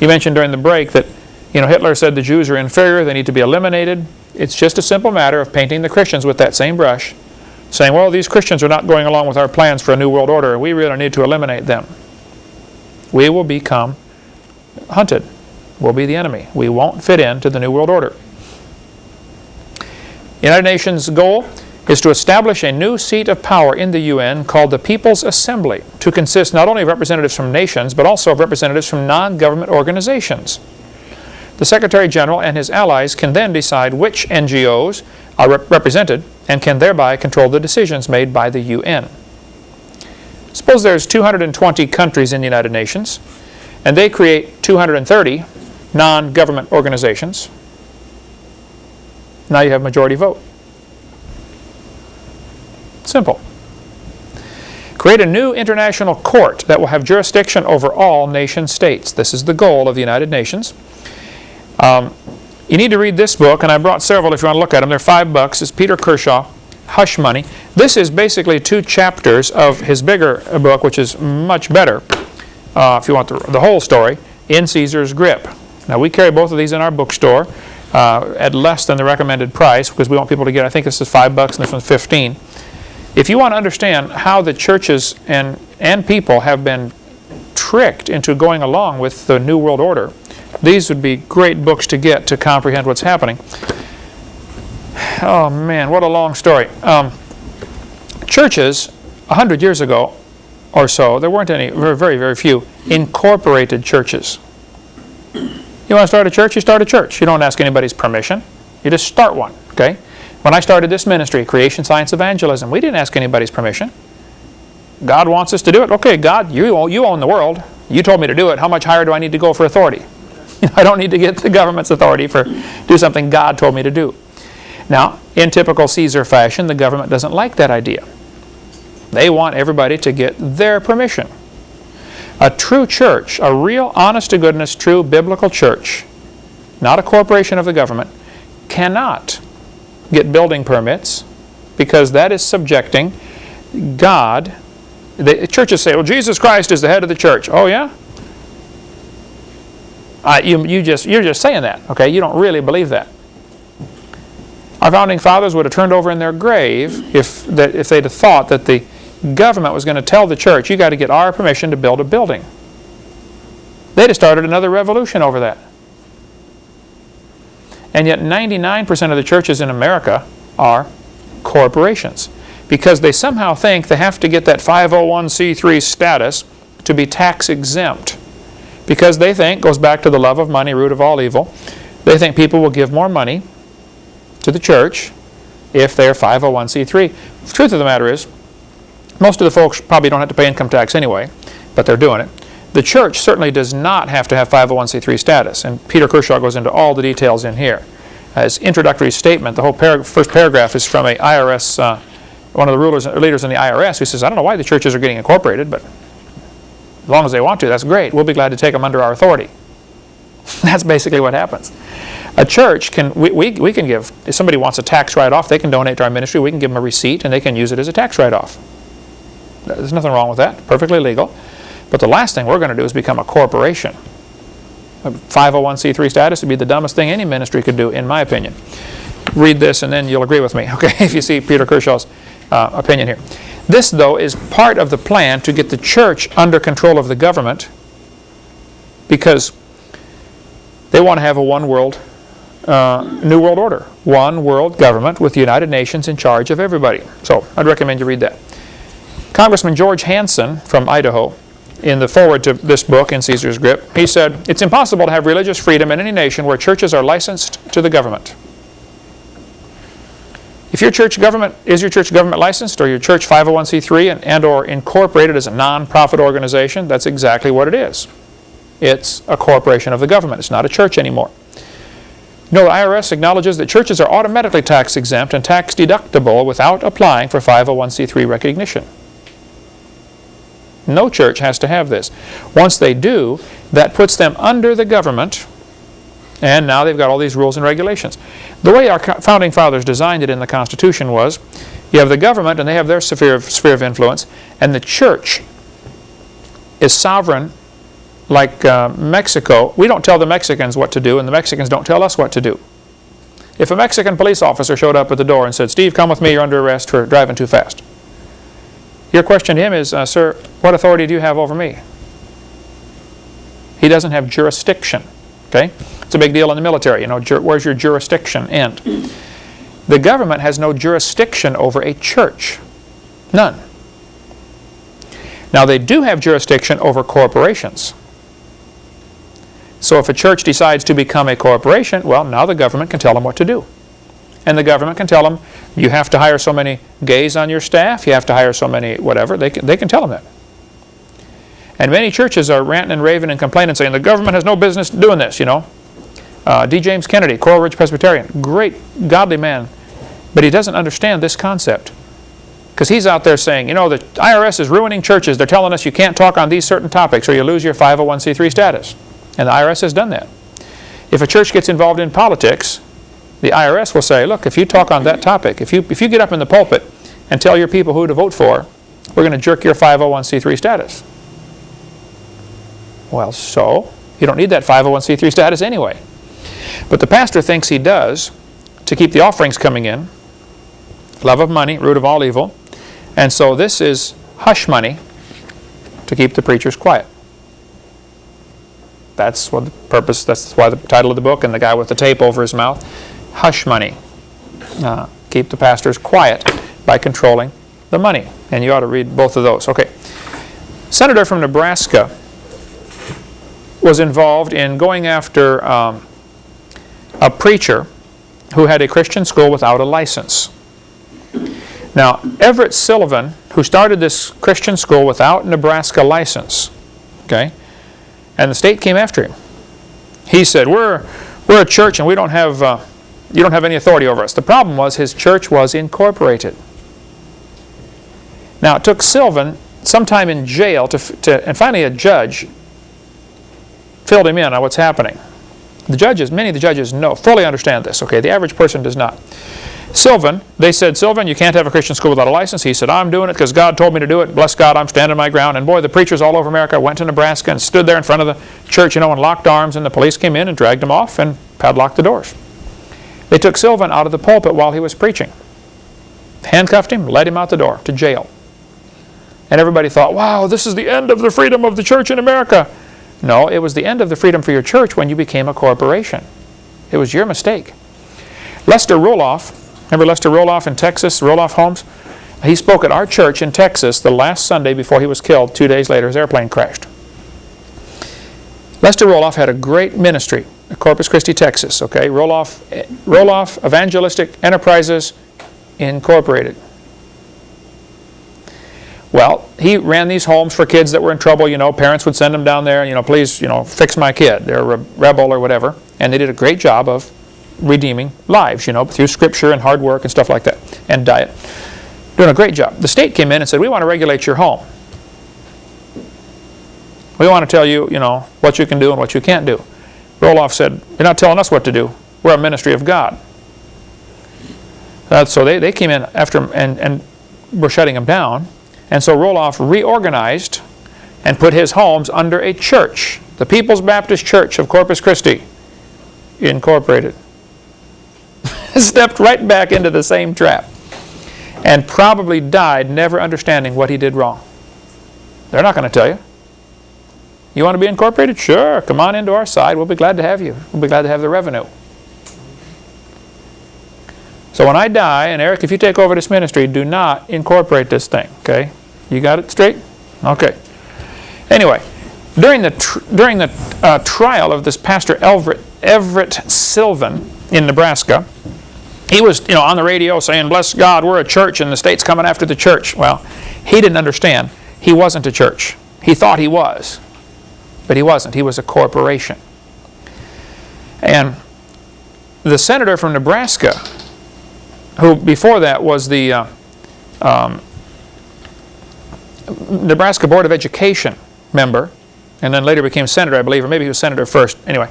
You mentioned during the break that you know, Hitler said the Jews are inferior, they need to be eliminated. It's just a simple matter of painting the Christians with that same brush saying, well, these Christians are not going along with our plans for a new world order. We really need to eliminate them. We will become hunted. We'll be the enemy. We won't fit into the new world order. United Nations goal is to establish a new seat of power in the UN called the People's Assembly to consist not only of representatives from nations but also of representatives from non-government organizations. The Secretary General and his allies can then decide which NGOs are rep represented and can thereby control the decisions made by the UN. Suppose there's 220 countries in the United Nations and they create 230 non-government organizations. Now you have majority vote. Simple. Create a new international court that will have jurisdiction over all nation states. This is the goal of the United Nations. Um, you need to read this book, and I brought several if you want to look at them. They're five bucks. It's Peter Kershaw, Hush Money. This is basically two chapters of his bigger book, which is much better. uh, if you want the, the whole story, in Caesar's Grip. Now we carry both of these in our bookstore uh, at less than the recommended price because we want people to get, I think this is five bucks and this one's 15. If you want to understand how the churches and, and people have been tricked into going along with the New World Order, these would be great books to get to comprehend what's happening. Oh man, what a long story. Um, churches, a hundred years ago or so, there weren't any, very, very, very few, incorporated churches. You want to start a church, you start a church. You don't ask anybody's permission. You just start one, okay? When I started this ministry, Creation Science Evangelism, we didn't ask anybody's permission. God wants us to do it. Okay, God, you, you own the world. You told me to do it. How much higher do I need to go for authority? I don't need to get the government's authority for do something God told me to do. Now, in typical Caesar fashion, the government doesn't like that idea. They want everybody to get their permission. A true church, a real honest-to-goodness, true biblical church, not a corporation of the government, cannot get building permits because that is subjecting God. The churches say, well, Jesus Christ is the head of the church. Oh, yeah? Uh, you, you just, you're just saying that, okay? You don't really believe that. Our founding fathers would have turned over in their grave if, that, if they'd have thought that the government was going to tell the church, you got to get our permission to build a building. They'd have started another revolution over that. And yet 99% of the churches in America are corporations because they somehow think they have to get that 501c3 status to be tax exempt because they think, goes back to the love of money, root of all evil, they think people will give more money to the church if they're 501c3. The truth of the matter is, most of the folks probably don't have to pay income tax anyway, but they're doing it. The church certainly does not have to have 501c3 status, and Peter Kershaw goes into all the details in here. As introductory statement, the whole par first paragraph is from a IRS, uh, one of the rulers, leaders in the IRS who says, I don't know why the churches are getting incorporated, but as long as they want to, that's great. We'll be glad to take them under our authority. that's basically what happens. A church can, we, we, we can give, if somebody wants a tax write-off, they can donate to our ministry, we can give them a receipt and they can use it as a tax write-off. There's nothing wrong with that, perfectly legal. But the last thing we're going to do is become a corporation. A 501c3 status would be the dumbest thing any ministry could do, in my opinion. Read this and then you'll agree with me, okay, if you see Peter Kershaw's uh, opinion here. This, though, is part of the plan to get the church under control of the government because they want to have a one world, uh, new world order. One world government with the United Nations in charge of everybody. So I'd recommend you read that. Congressman George Hansen from Idaho, in the foreword to this book, In Caesar's Grip, he said, It's impossible to have religious freedom in any nation where churches are licensed to the government. If your church government, is your church government licensed or your church 501c3 and, and or incorporated as a non-profit organization, that's exactly what it is. It's a corporation of the government. It's not a church anymore. No, the IRS acknowledges that churches are automatically tax exempt and tax deductible without applying for 501c3 recognition. No church has to have this. Once they do, that puts them under the government, and now they've got all these rules and regulations. The way our founding fathers designed it in the Constitution was, you have the government and they have their sphere of, sphere of influence, and the church is sovereign like uh, Mexico. We don't tell the Mexicans what to do, and the Mexicans don't tell us what to do. If a Mexican police officer showed up at the door and said, Steve, come with me, you're under arrest for driving too fast. Your question to him is, uh, sir, what authority do you have over me? He doesn't have jurisdiction. Okay? It's a big deal in the military. You know, where's your jurisdiction end? The government has no jurisdiction over a church. None. Now, they do have jurisdiction over corporations. So if a church decides to become a corporation, well, now the government can tell them what to do. And the government can tell them, you have to hire so many gays on your staff, you have to hire so many whatever. They can, they can tell them that. And many churches are ranting and raving and complaining, saying the government has no business doing this, you know. Uh, D. James Kennedy, Coral Ridge Presbyterian, great godly man, but he doesn't understand this concept. Because he's out there saying, you know, the IRS is ruining churches. They're telling us you can't talk on these certain topics or you lose your 501c3 status. And the IRS has done that. If a church gets involved in politics, the IRS will say, look, if you talk on that topic, if you, if you get up in the pulpit and tell your people who to vote for, we're going to jerk your 501c3 status. Well, so? You don't need that 501c3 status anyway. But the pastor thinks he does to keep the offerings coming in. Love of money, root of all evil. And so this is hush money to keep the preachers quiet. That's what the purpose, that's why the title of the book and the guy with the tape over his mouth. Hush money. Uh, keep the pastors quiet by controlling the money. And you ought to read both of those. Okay. Senator from Nebraska was involved in going after um, a preacher who had a Christian school without a license. Now, Everett Sileven, who started this Christian school without Nebraska license, okay, and the state came after him. He said, "We're we're a church and we don't have uh, you don't have any authority over us." The problem was his church was incorporated. Now, it took Sileven some time in jail to, to and finally a judge filled him in on what's happening. The judges, many of the judges know, fully understand this, okay? The average person does not. Sileven, they said, Sileven, you can't have a Christian school without a license. He said, I'm doing it because God told me to do it. Bless God, I'm standing my ground. And boy, the preachers all over America went to Nebraska and stood there in front of the church, you know, and locked arms, and the police came in and dragged him off and padlocked the doors. They took Sileven out of the pulpit while he was preaching, handcuffed him, led him out the door to jail. And everybody thought, wow, this is the end of the freedom of the church in America. No, it was the end of the freedom for your church when you became a corporation. It was your mistake. Lester Roloff, remember Lester Roloff in Texas, Roloff Homes? He spoke at our church in Texas the last Sunday before he was killed. Two days later, his airplane crashed. Lester Roloff had a great ministry at Corpus Christi, Texas. Okay, Roloff, Roloff Evangelistic Enterprises Incorporated. Well, he ran these homes for kids that were in trouble. You know, parents would send them down there, you know, please, you know, fix my kid. They're a rebel or whatever. And they did a great job of redeeming lives, you know, through scripture and hard work and stuff like that, and diet. Doing a great job. The state came in and said, we want to regulate your home. We want to tell you, you know, what you can do and what you can't do. Roloff said, you're not telling us what to do. We're a ministry of God. Uh, so they, they came in after and, and were shutting him down. And so Roloff reorganized and put his homes under a church, the People's Baptist Church of Corpus Christi, Incorporated. Stepped right back into the same trap and probably died never understanding what he did wrong. They're not going to tell you. You want to be incorporated? Sure, come on into our side. We'll be glad to have you. We'll be glad to have the revenue. So when I die, and Eric, if you take over this ministry, do not incorporate this thing, okay? You got it straight? Okay. Anyway, during the, during the uh, trial of this Pastor Everett, Everett Sileven in Nebraska, he was you know, on the radio saying, bless God, we're a church and the state's coming after the church. Well, he didn't understand. He wasn't a church. He thought he was, but he wasn't. He was a corporation. And the senator from Nebraska, who before that was the uh, um, Nebraska Board of Education member, and then later became senator, I believe, or maybe he was senator first. Anyway,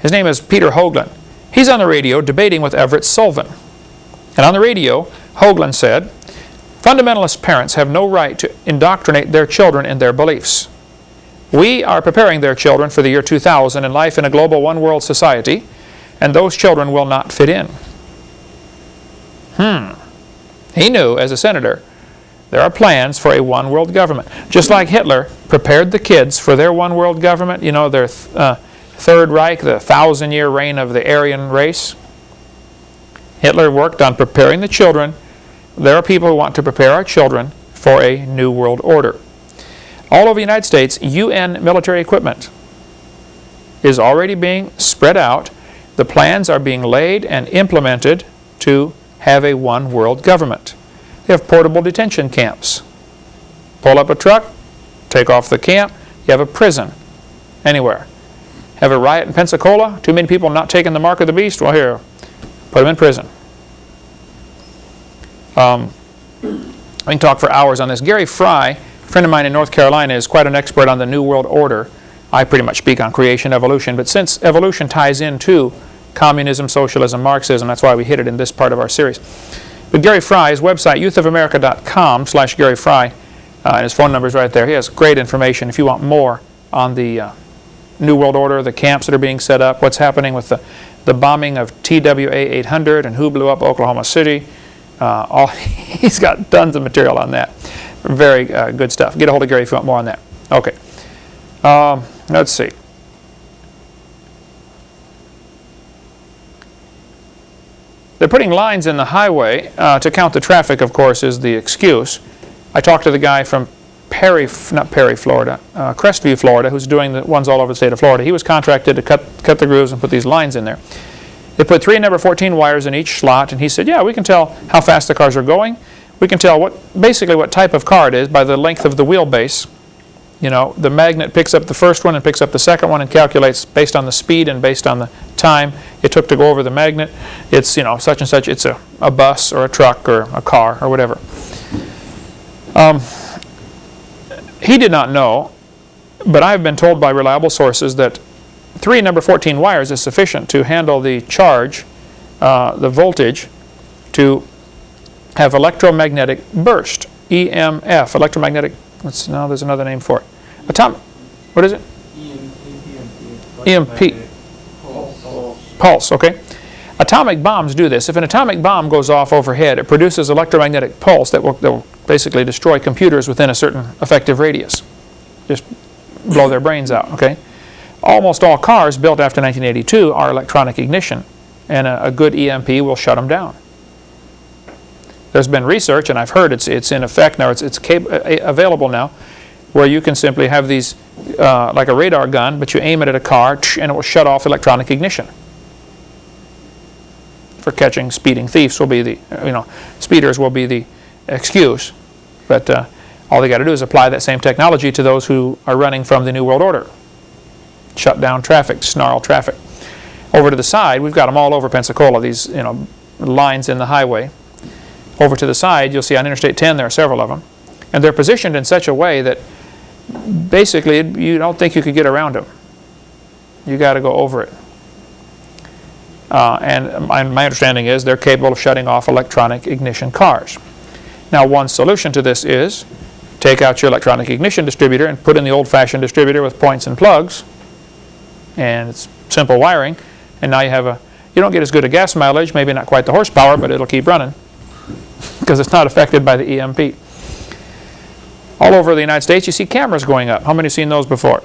his name is Peter Hoagland. He's on the radio debating with Everett Sileven. And on the radio, Hoagland said, Fundamentalist parents have no right to indoctrinate their children in their beliefs. We are preparing their children for the year 2000 and life in a global one-world society, and those children will not fit in. Hmm. He knew, as a senator, there are plans for a one world government. Just like Hitler prepared the kids for their one world government, you know, their th uh, Third Reich, the thousand year reign of the Aryan race. Hitler worked on preparing the children. There are people who want to prepare our children for a new world order. All over the United States, UN military equipment is already being spread out. The plans are being laid and implemented to have a one world government. They have portable detention camps. Pull up a truck, take off the camp, you have a prison anywhere. Have a riot in Pensacola, too many people not taking the mark of the beast, well here, put them in prison. Um, I can talk for hours on this. Gary Fry, a friend of mine in North Carolina, is quite an expert on the New World Order. I pretty much speak on creation, evolution, but since evolution ties into communism, socialism, Marxism, that's why we hit it in this part of our series. But Gary Fry's website, youthofamerica.com slash Gary Fry, uh, and his phone number is right there. He has great information if you want more on the uh, New World Order, the camps that are being set up, what's happening with the, the bombing of TWA 800 and who blew up Oklahoma City. Uh, all, he's got tons of material on that. Very uh, good stuff. Get a hold of Gary if you want more on that. Okay. Um, let's see. They're putting lines in the highway uh, to count the traffic, of course, is the excuse. I talked to the guy from Perry, not Perry, Florida, uh, Crestview, Florida, who's doing the ones all over the state of Florida. He was contracted to cut, cut the grooves and put these lines in there. They put three number 14 wires in each slot, and he said, yeah, we can tell how fast the cars are going. We can tell what basically what type of car it is by the length of the wheelbase. You know, the magnet picks up the first one and picks up the second one and calculates based on the speed and based on the time it took to go over the magnet. It's, you know, such and such. It's a, a bus or a truck or a car or whatever. Um, he did not know, but I have been told by reliable sources that three number 14 wires is sufficient to handle the charge, uh, the voltage, to have electromagnetic burst, EMF, electromagnetic, what's, no, there's another name for it. Atomic, what is it? EMP. Pulse, okay. Atomic bombs do this. If an atomic bomb goes off overhead, it produces electromagnetic pulse that will, that will basically destroy computers within a certain effective radius. Just blow their brains out, okay? Almost all cars built after 1982 are electronic ignition, and a, a good EMP will shut them down. There's been research, and I've heard it's, it's in effect now, it's, it's available now, where you can simply have these, uh, like a radar gun, but you aim it at a car, and it will shut off electronic ignition for catching speeding thieves will be the, you know, speeders will be the excuse. But uh, all they got to do is apply that same technology to those who are running from the New World Order. Shut down traffic, snarl traffic. Over to the side, we've got them all over Pensacola, these, you know, lines in the highway. Over to the side, you'll see on Interstate 10, there are several of them. And they're positioned in such a way that basically you don't think you could get around them. You got to go over it. Uh, and my, my understanding is they're capable of shutting off electronic ignition cars. Now one solution to this is take out your electronic ignition distributor and put in the old-fashioned distributor with points and plugs and it's simple wiring and now you have a you don't get as good a gas mileage maybe not quite the horsepower but it'll keep running because it's not affected by the EMP all over the United States you see cameras going up how many have seen those before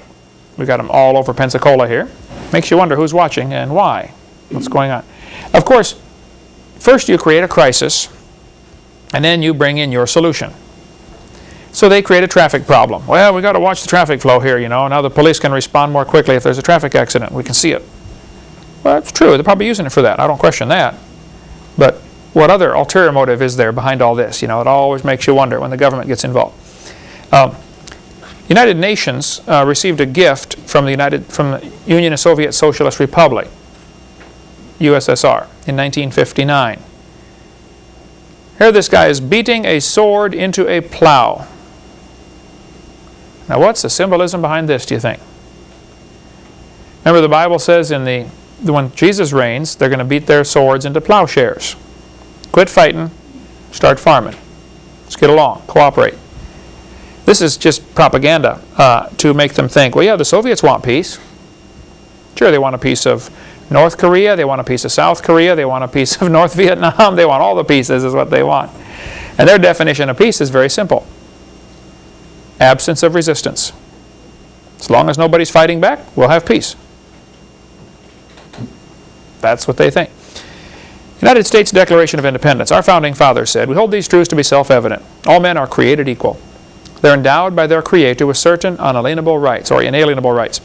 we've got them all over Pensacola here makes you wonder who's watching and why what's going on. Of course, first you create a crisis, and then you bring in your solution. So they create a traffic problem. Well, we've got to watch the traffic flow here, you know. Now the police can respond more quickly if there's a traffic accident. We can see it. Well, it's true. They're probably using it for that. I don't question that. But what other ulterior motive is there behind all this? You know, it always makes you wonder when the government gets involved. Um, United Nations uh, received a gift from the United from the Union of Soviet Socialist Republic USSR in 1959. Here this guy is beating a sword into a plow. Now what's the symbolism behind this, do you think? Remember the Bible says in the, when Jesus reigns, they're going to beat their swords into plowshares. Quit fighting, start farming. Let's get along, cooperate. This is just propaganda uh, to make them think, well, yeah, the Soviets want peace. Sure, they want a piece of North Korea, they want a piece of South Korea, they want a piece of North Vietnam, they want all the pieces is what they want. And their definition of peace is very simple. Absence of resistance. As long as nobody's fighting back, we'll have peace. That's what they think. United States Declaration of Independence. Our founding fathers said, we hold these truths to be self-evident. All men are created equal. They're endowed by their Creator with certain unalienable rights or inalienable rights.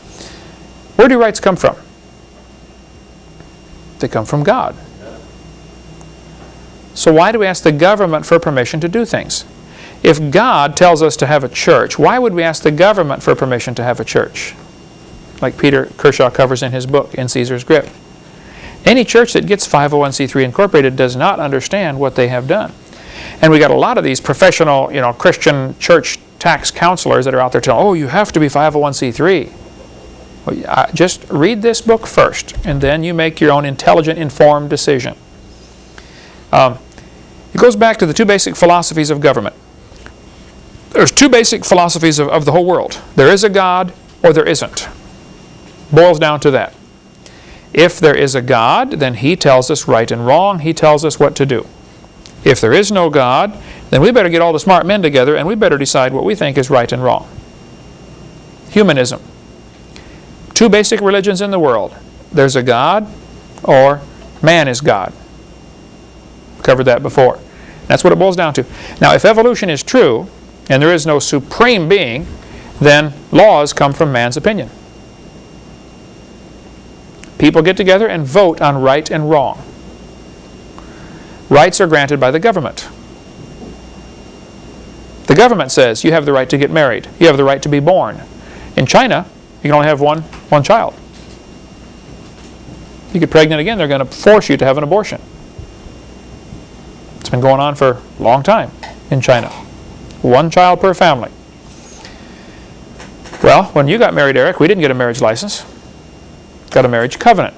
Where do rights come from? They come from God. So why do we ask the government for permission to do things? If God tells us to have a church, why would we ask the government for permission to have a church? Like Peter Kershaw covers in his book, In Caesar's Grip. Any church that gets 501c3 incorporated does not understand what they have done. And we got a lot of these professional, you know, Christian church tax counselors that are out there telling, oh, you have to be 501c3. Well, Just read this book first, and then you make your own intelligent, informed decision. Um, it goes back to the two basic philosophies of government. There's two basic philosophies of, of the whole world. There is a God, or there isn't. Boils down to that. If there is a God, then He tells us right and wrong. He tells us what to do. If there is no God, then we better get all the smart men together and we better decide what we think is right and wrong. Humanism. Two basic religions in the world. There's a God or man is God. Covered that before. That's what it boils down to. Now, if evolution is true, and there is no supreme being, then laws come from man's opinion. People get together and vote on right and wrong. Rights are granted by the government. The government says you have the right to get married. You have the right to be born. In China, you can only have one, one child. You get pregnant again, they're going to force you to have an abortion. It's been going on for a long time in China. One child per family. Well, when you got married, Eric, we didn't get a marriage license. Got a marriage covenant.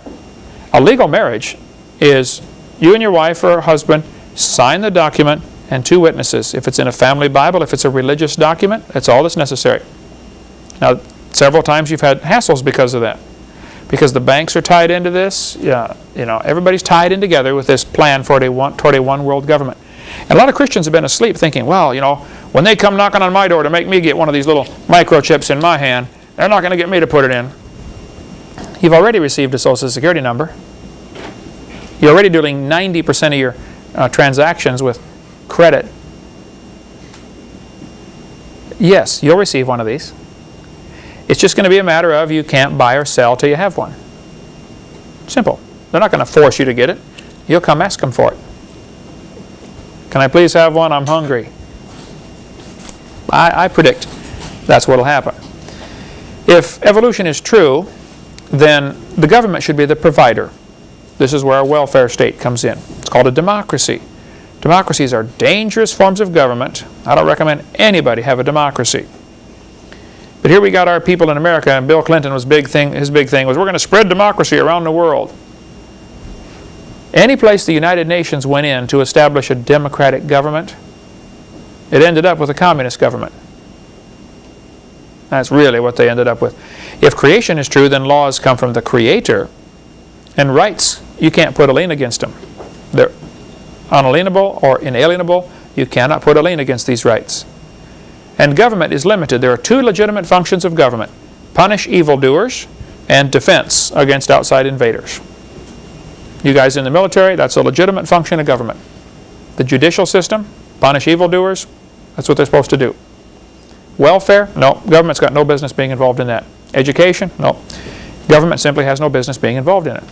A legal marriage is you and your wife or husband sign the document and two witnesses. If it's in a family Bible, if it's a religious document, that's all that's necessary. Now, several times you've had hassles because of that. Because the banks are tied into this, yeah, you know, everybody's tied in together with this plan for a one, toward a one world government. And a lot of Christians have been asleep thinking, well, you know, when they come knocking on my door to make me get one of these little microchips in my hand, they're not going to get me to put it in. You've already received a Social Security number. You're already doing 90% of your uh, transactions with credit. Yes, you'll receive one of these. It's just going to be a matter of you can't buy or sell till you have one. Simple. They're not going to force you to get it. You'll come ask them for it. Can I please have one? I'm hungry. I, I predict that's what will happen. If evolution is true, then the government should be the provider. This is where our welfare state comes in. It's called a democracy. Democracies are dangerous forms of government. I don't recommend anybody have a democracy. But here we got our people in America, and Bill Clinton was big thing. His big thing was we're going to spread democracy around the world. Any place the United Nations went in to establish a democratic government, it ended up with a communist government. That's really what they ended up with. If creation is true, then laws come from the Creator, and rights, you can't put a lien against them. They're unalienable or inalienable. You cannot put a lien against these rights. And government is limited. There are two legitimate functions of government. Punish evildoers and defense against outside invaders. You guys in the military, that's a legitimate function of government. The judicial system, punish evildoers, that's what they're supposed to do. Welfare, no, government's got no business being involved in that. Education, no, government simply has no business being involved in it.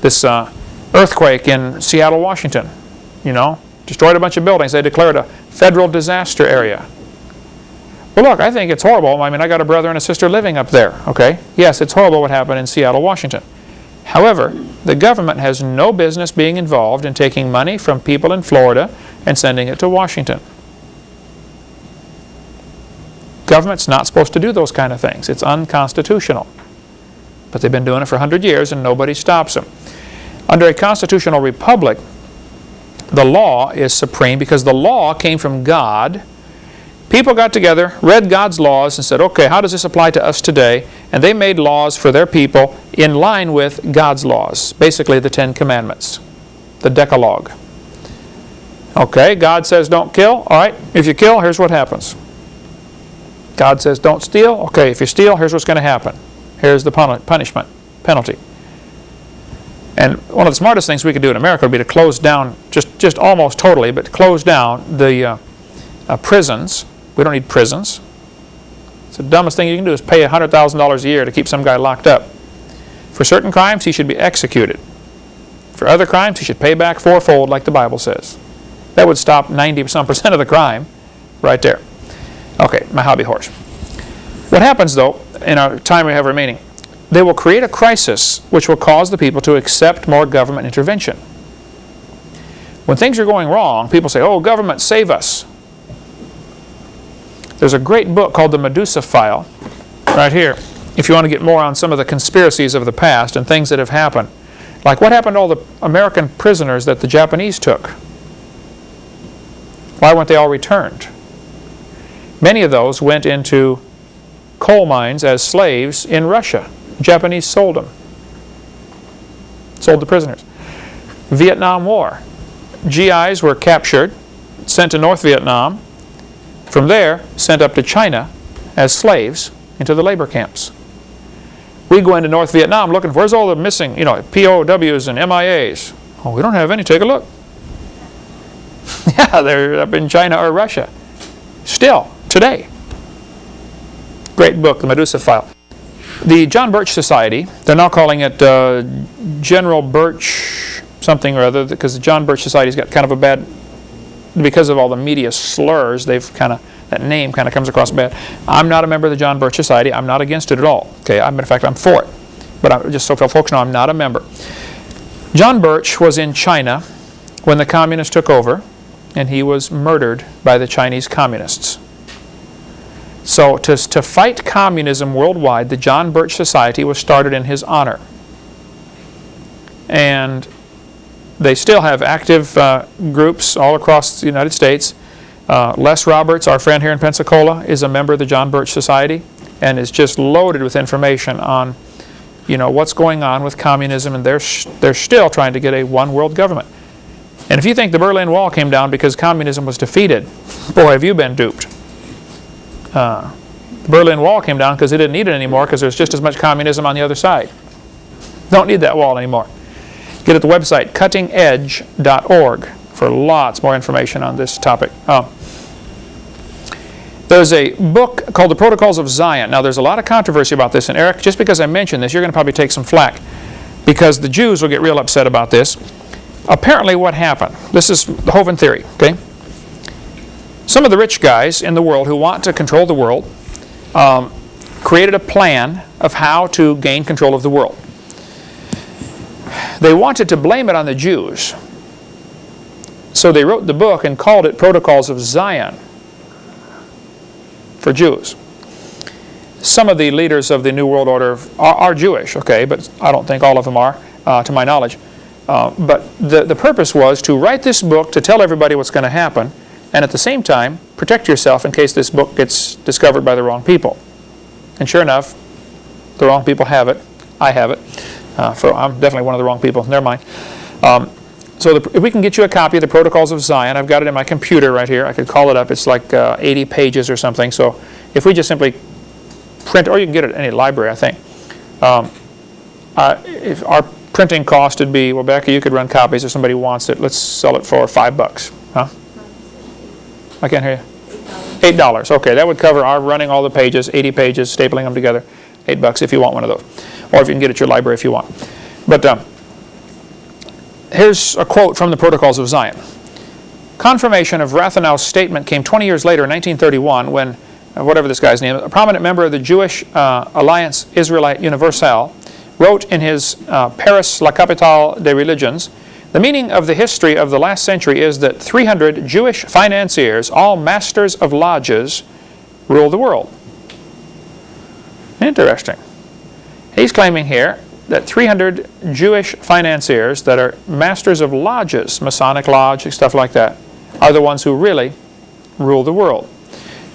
This uh, earthquake in Seattle, Washington, you know, destroyed a bunch of buildings. They declared a federal disaster area. Well, look, I think it's horrible. I mean, I got a brother and a sister living up there, okay? Yes, it's horrible what happened in Seattle, Washington. However, the government has no business being involved in taking money from people in Florida and sending it to Washington. Government's not supposed to do those kind of things. It's unconstitutional. But they've been doing it for 100 years and nobody stops them. Under a constitutional republic, the law is supreme because the law came from God. People got together, read God's laws, and said, okay, how does this apply to us today? And they made laws for their people in line with God's laws, basically the Ten Commandments, the Decalogue. Okay, God says don't kill. All right, if you kill, here's what happens. God says don't steal. Okay, if you steal, here's what's going to happen. Here's the punishment, penalty. And one of the smartest things we could do in America would be to close down, just, just almost totally, but close down the uh, uh, prisons. We don't need prisons. It's the dumbest thing you can do is pay $100,000 a year to keep some guy locked up. For certain crimes, he should be executed. For other crimes, he should pay back fourfold like the Bible says. That would stop 90 some percent of the crime right there. Okay, my hobby horse. What happens though, in our time we have remaining, they will create a crisis which will cause the people to accept more government intervention. When things are going wrong, people say, oh, government, save us. There's a great book called The Medusa File, right here, if you want to get more on some of the conspiracies of the past and things that have happened. Like what happened to all the American prisoners that the Japanese took? Why weren't they all returned? Many of those went into coal mines as slaves in Russia. Japanese sold them. Sold the prisoners. Vietnam War. GIs were captured, sent to North Vietnam, from there sent up to China as slaves into the labor camps. We go into North Vietnam looking for, where's all the missing, you know, POWs and MIAs? Oh, we don't have any, take a look. yeah, they're up in China or Russia. Still, today. Great book, The Medusa File. The John Birch Society, they're now calling it uh, General Birch something or other, because the John Birch Society's got kind of a bad, because of all the media slurs, they've kind of, that name kind of comes across bad. I'm not a member of the John Birch Society. I'm not against it at all. Okay, I'm, in fact, I'm for it. But I'm just so folks know, I'm not a member. John Birch was in China when the communists took over, and he was murdered by the Chinese communists. So to, to fight communism worldwide, the John Birch Society was started in his honor. And they still have active uh, groups all across the United States. Uh, Les Roberts, our friend here in Pensacola, is a member of the John Birch Society and is just loaded with information on you know, what's going on with communism and they're, they're still trying to get a one world government. And if you think the Berlin Wall came down because communism was defeated, boy, have you been duped. Uh, the Berlin Wall came down because they didn't need it anymore because there's just as much communism on the other side. Don't need that wall anymore. Get at the website cuttingedge.org for lots more information on this topic. Oh. There's a book called The Protocols of Zion. Now, there's a lot of controversy about this, and Eric, just because I mentioned this, you're going to probably take some flack because the Jews will get real upset about this. Apparently, what happened, this is the Hovind theory, okay? Some of the rich guys in the world who want to control the world um, created a plan of how to gain control of the world. They wanted to blame it on the Jews. So they wrote the book and called it Protocols of Zion for Jews. Some of the leaders of the New World Order are, are Jewish, okay, but I don't think all of them are, uh, to my knowledge. Uh, but the, the purpose was to write this book to tell everybody what's going to happen and at the same time protect yourself in case this book gets discovered by the wrong people. And sure enough, the wrong people have it. I have it. Uh, for, I'm definitely one of the wrong people. Never mind. Um, so the, if we can get you a copy of the Protocols of Zion, I've got it in my computer right here. I could call it up. It's like uh, 80 pages or something. So if we just simply print, or you can get it at any library, I think. Um, uh, if our printing cost would be, well, Becca, you could run copies if somebody wants it. Let's sell it for five bucks. Huh? I can't hear you. Eight dollars. Okay, that would cover our running all the pages, 80 pages, stapling them together. Eight bucks if you want one of those, or if you can get it at your library if you want. But um, here's a quote from the Protocols of Zion. Confirmation of Rathenau's statement came 20 years later in 1931 when, uh, whatever this guy's name, a prominent member of the Jewish uh, Alliance Israelite Universelle wrote in his uh, Paris, La Capitale des Religions, the meaning of the history of the last century is that 300 Jewish financiers, all masters of lodges, rule the world. Interesting. He's claiming here that 300 Jewish financiers that are masters of lodges, Masonic lodge, stuff like that, are the ones who really rule the world.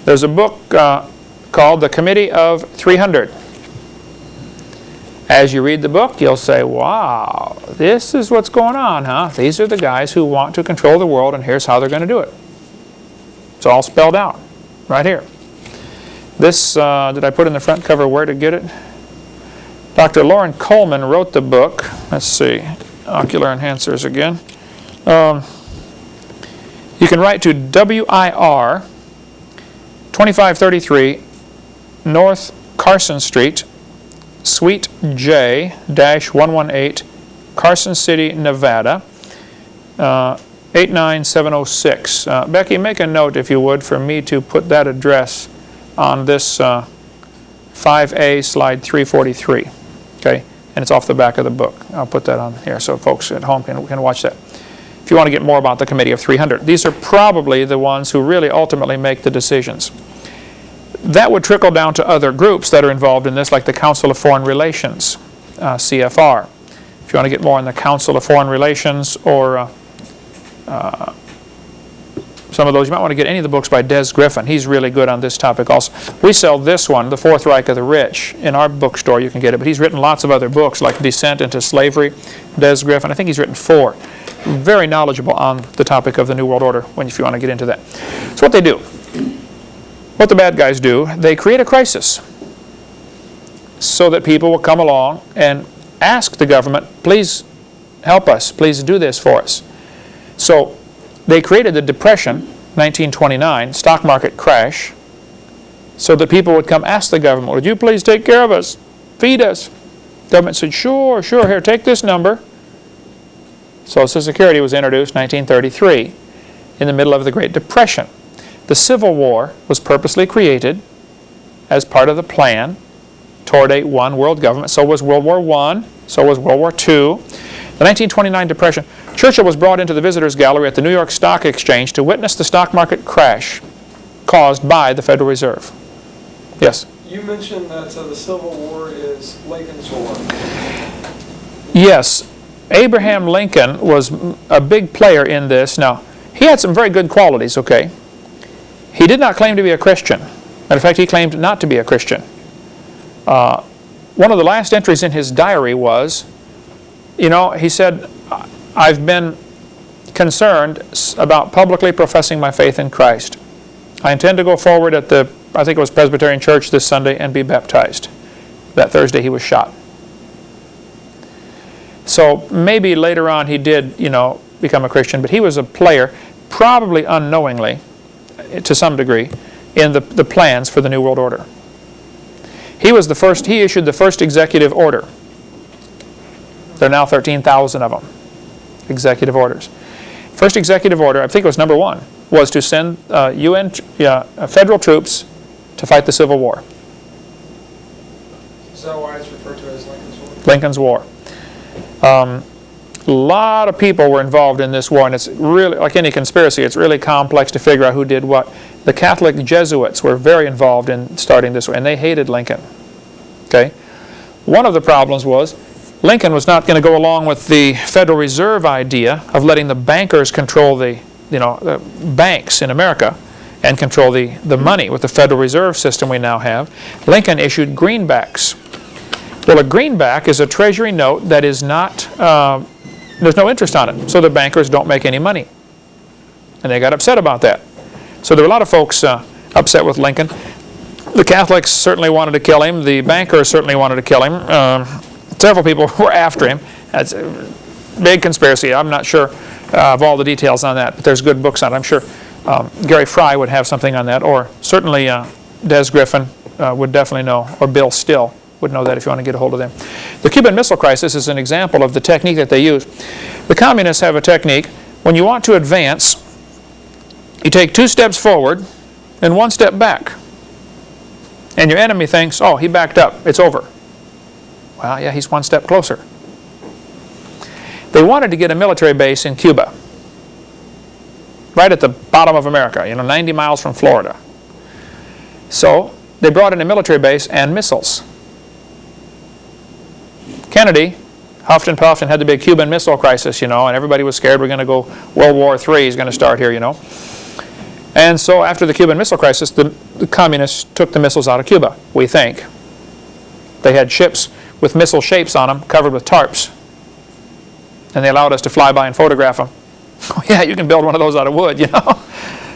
There's a book uh, called The Committee of 300. As you read the book, you'll say, wow, this is what's going on, huh? These are the guys who want to control the world, and here's how they're going to do it. It's all spelled out right here. This, uh, did I put in the front cover where to get it? Dr. Lauren Coleman wrote the book. Let's see, ocular enhancers again. Um, you can write to WIR 2533 North Carson Street, Suite J-118, Carson City, Nevada, uh, 89706. Uh, Becky, make a note, if you would, for me to put that address on this uh, 5A slide 343. Okay, and it's off the back of the book. I'll put that on here so folks at home can, can watch that. If you want to get more about the Committee of 300. These are probably the ones who really ultimately make the decisions. That would trickle down to other groups that are involved in this, like the Council of Foreign Relations, uh, CFR. If you want to get more on the Council of Foreign Relations or uh, uh, some of those. You might want to get any of the books by Des Griffin. He's really good on this topic also. We sell this one, The Fourth Reich of the Rich, in our bookstore. You can get it. But he's written lots of other books like Descent into Slavery, Des Griffin. I think he's written four. Very knowledgeable on the topic of the New World Order when if you want to get into that. So what they do, what the bad guys do, they create a crisis so that people will come along and ask the government, please help us, please do this for us. So they created the Depression, 1929, stock market crash, so that people would come ask the government, would you please take care of us, feed us? Government said, sure, sure, here, take this number. Social Security was introduced 1933 in the middle of the Great Depression. The Civil War was purposely created as part of the plan toward a one world government. So was World War I, so was World War II. The 1929 Depression, Churchill was brought into the visitors gallery at the New York Stock Exchange to witness the stock market crash caused by the Federal Reserve. Yes? You mentioned that uh, the Civil War is Lincoln's War. Yes. Abraham Lincoln was a big player in this. Now, he had some very good qualities, okay? He did not claim to be a Christian. Matter of fact, he claimed not to be a Christian. Uh, one of the last entries in his diary was, you know, he said, I've been concerned about publicly professing my faith in Christ. I intend to go forward at the, I think it was Presbyterian Church this Sunday and be baptized. That Thursday he was shot. So maybe later on he did, you know, become a Christian, but he was a player, probably unknowingly, to some degree, in the, the plans for the New World Order. He was the first, he issued the first executive order. There are now 13,000 of them, executive orders. First executive order, I think it was number one, was to send uh, UN, uh, federal troops to fight the Civil War. Is that why it's referred to as Lincoln's War? Lincoln's War. Um, a lot of people were involved in this war, and it's really, like any conspiracy, it's really complex to figure out who did what. The Catholic Jesuits were very involved in starting this war, and they hated Lincoln. Okay? One of the problems was Lincoln was not going to go along with the Federal Reserve idea of letting the bankers control the, you know, the banks in America and control the, the money with the Federal Reserve system we now have. Lincoln issued greenbacks. Well, a greenback is a treasury note that is not, uh, there's no interest on it, so the bankers don't make any money. And they got upset about that. So there were a lot of folks uh, upset with Lincoln. The Catholics certainly wanted to kill him. The bankers certainly wanted to kill him. Um, several people were after him. That's a big conspiracy. I'm not sure uh, of all the details on that, but there's good books on it. I'm sure um, Gary Fry would have something on that, or certainly uh, Des Griffin uh, would definitely know, or Bill Still would know that if you want to get a hold of them. The Cuban Missile Crisis is an example of the technique that they use. The communists have a technique. When you want to advance, you take two steps forward and one step back. And your enemy thinks, oh, he backed up. It's over. Well, yeah, he's one step closer. They wanted to get a military base in Cuba, right at the bottom of America, you know, 90 miles from Florida. So they brought in a military base and missiles. Kennedy huffed puffed had the big Cuban Missile Crisis, you know, and everybody was scared we're going to go, World War III is going to start here, you know. And so after the Cuban Missile Crisis, the, the communists took the missiles out of Cuba, we think. They had ships with missile shapes on them covered with tarps. And they allowed us to fly by and photograph them. Oh yeah, you can build one of those out of wood, you know.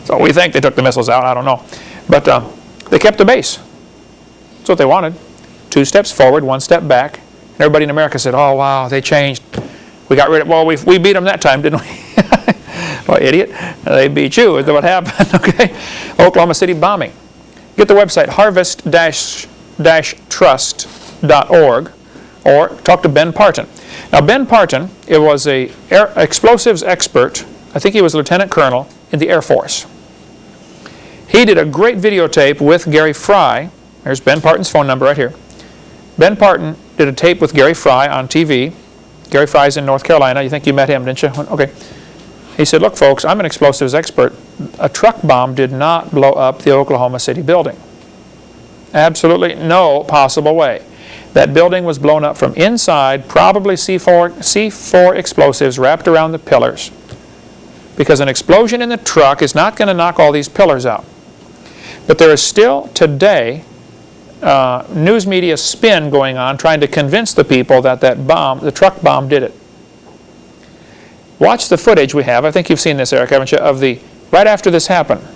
so we think they took the missiles out, I don't know. But um, they kept the base. That's what they wanted. Two steps forward, one step back. Everybody in America said, oh wow, they changed. We got rid of, well, we, we beat them that time, didn't we? well, idiot, they beat you, is what happened, okay? Oklahoma City bombing. Get the website harvest-trust.org or talk to Ben Partin. Now Ben Partin, it was a air, explosives expert, I think he was a lieutenant colonel in the Air Force. He did a great videotape with Gary Fry. There's Ben Partin's phone number right here. Ben Partin did a tape with Gary Fry on TV. Gary Fry's in North Carolina. You think you met him, didn't you? Okay. He said, look folks, I'm an explosives expert. A truck bomb did not blow up the Oklahoma City building. Absolutely no possible way. That building was blown up from inside, probably C4, C4 explosives wrapped around the pillars. because an explosion in the truck is not going to knock all these pillars out. But there is still today uh, news media spin going on trying to convince the people that that bomb, the truck bomb did it. Watch the footage we have, I think you've seen this Eric, haven't you, of the, right after this happened.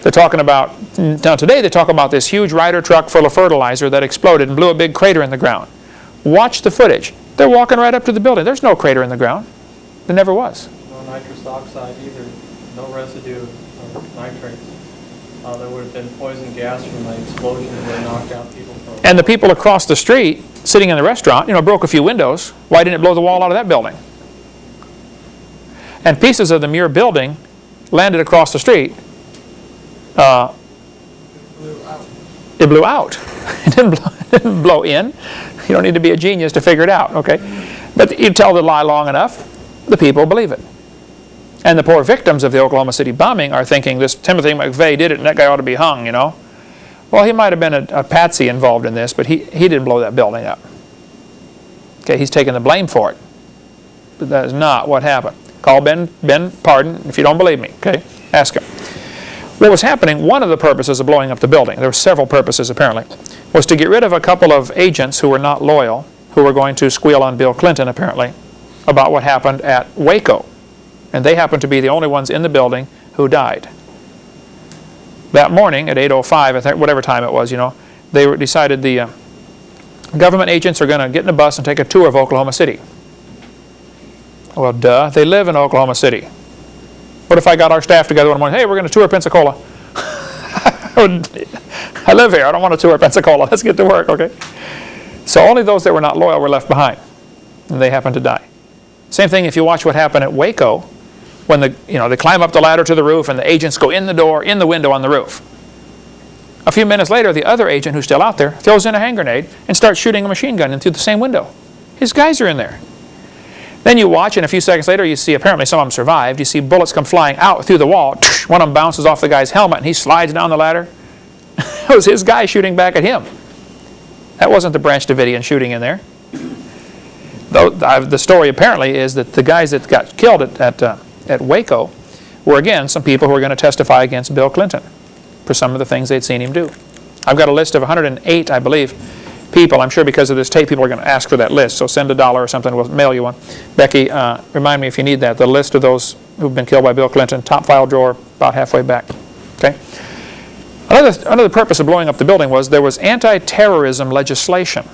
They're talking about, now today they talk about this huge Ryder truck full of fertilizer that exploded and blew a big crater in the ground. Watch the footage. They're walking right up to the building. There's no crater in the ground. There never was. No nitrous oxide either, no residue of nitrates. Uh, there would have been poison gas from the explosion that knocked out people And the people across the street, sitting in the restaurant, you know, broke a few windows. Why didn't it blow the wall out of that building? And pieces of the Murrah building landed across the street. Uh, it blew out. It didn't blow, it didn't blow in. You don't need to be a genius to figure it out, okay? But you tell the lie long enough, the people believe it. And the poor victims of the Oklahoma City bombing are thinking this Timothy McVeigh did it and that guy ought to be hung, you know? Well, he might have been a, a patsy involved in this, but he, he didn't blow that building up. Okay, he's taking the blame for it. But that is not what happened. Call Ben, Ben Partin if you don't believe me, okay? Ask him. What was happening, one of the purposes of blowing up the building, there were several purposes apparently, was to get rid of a couple of agents who were not loyal, who were going to squeal on Bill Clinton apparently, about what happened at Waco. And they happened to be the only ones in the building who died. That morning at 8.05, I think, whatever time it was, you know, they decided the uh, government agents are going to get in a bus and take a tour of Oklahoma City. Well, duh, they live in Oklahoma City. What if I got our staff together one morning, hey, we're going to tour Pensacola. I live here, I don't want to tour Pensacola, let's get to work, okay? So only those that were not loyal were left behind, and they happened to die. Same thing if you watch what happened at Waco, when the, you know, they climb up the ladder to the roof and the agents go in the door, in the window on the roof. A few minutes later, the other agent who's still out there throws in a hand grenade and starts shooting a machine gun in through the same window. His guys are in there. Then you watch, and a few seconds later, you see apparently some of them survived. You see bullets come flying out through the wall. One of them bounces off the guy's helmet, and he slides down the ladder. it was his guy shooting back at him. That wasn't the Branch Davidian shooting in there. Though the story apparently is that the guys that got killed at, at, uh, at Waco were, again, some people who were going to testify against Bill Clinton for some of the things they'd seen him do. I've got a list of 108, I believe, people. I'm sure because of this tape, people are going to ask for that list. So send a dollar or something. We'll mail you one. Becky, uh, remind me if you need that. The list of those who've been killed by Bill Clinton, top file drawer, about halfway back. Okay. Another, another purpose of blowing up the building was there was anti-terrorism legislation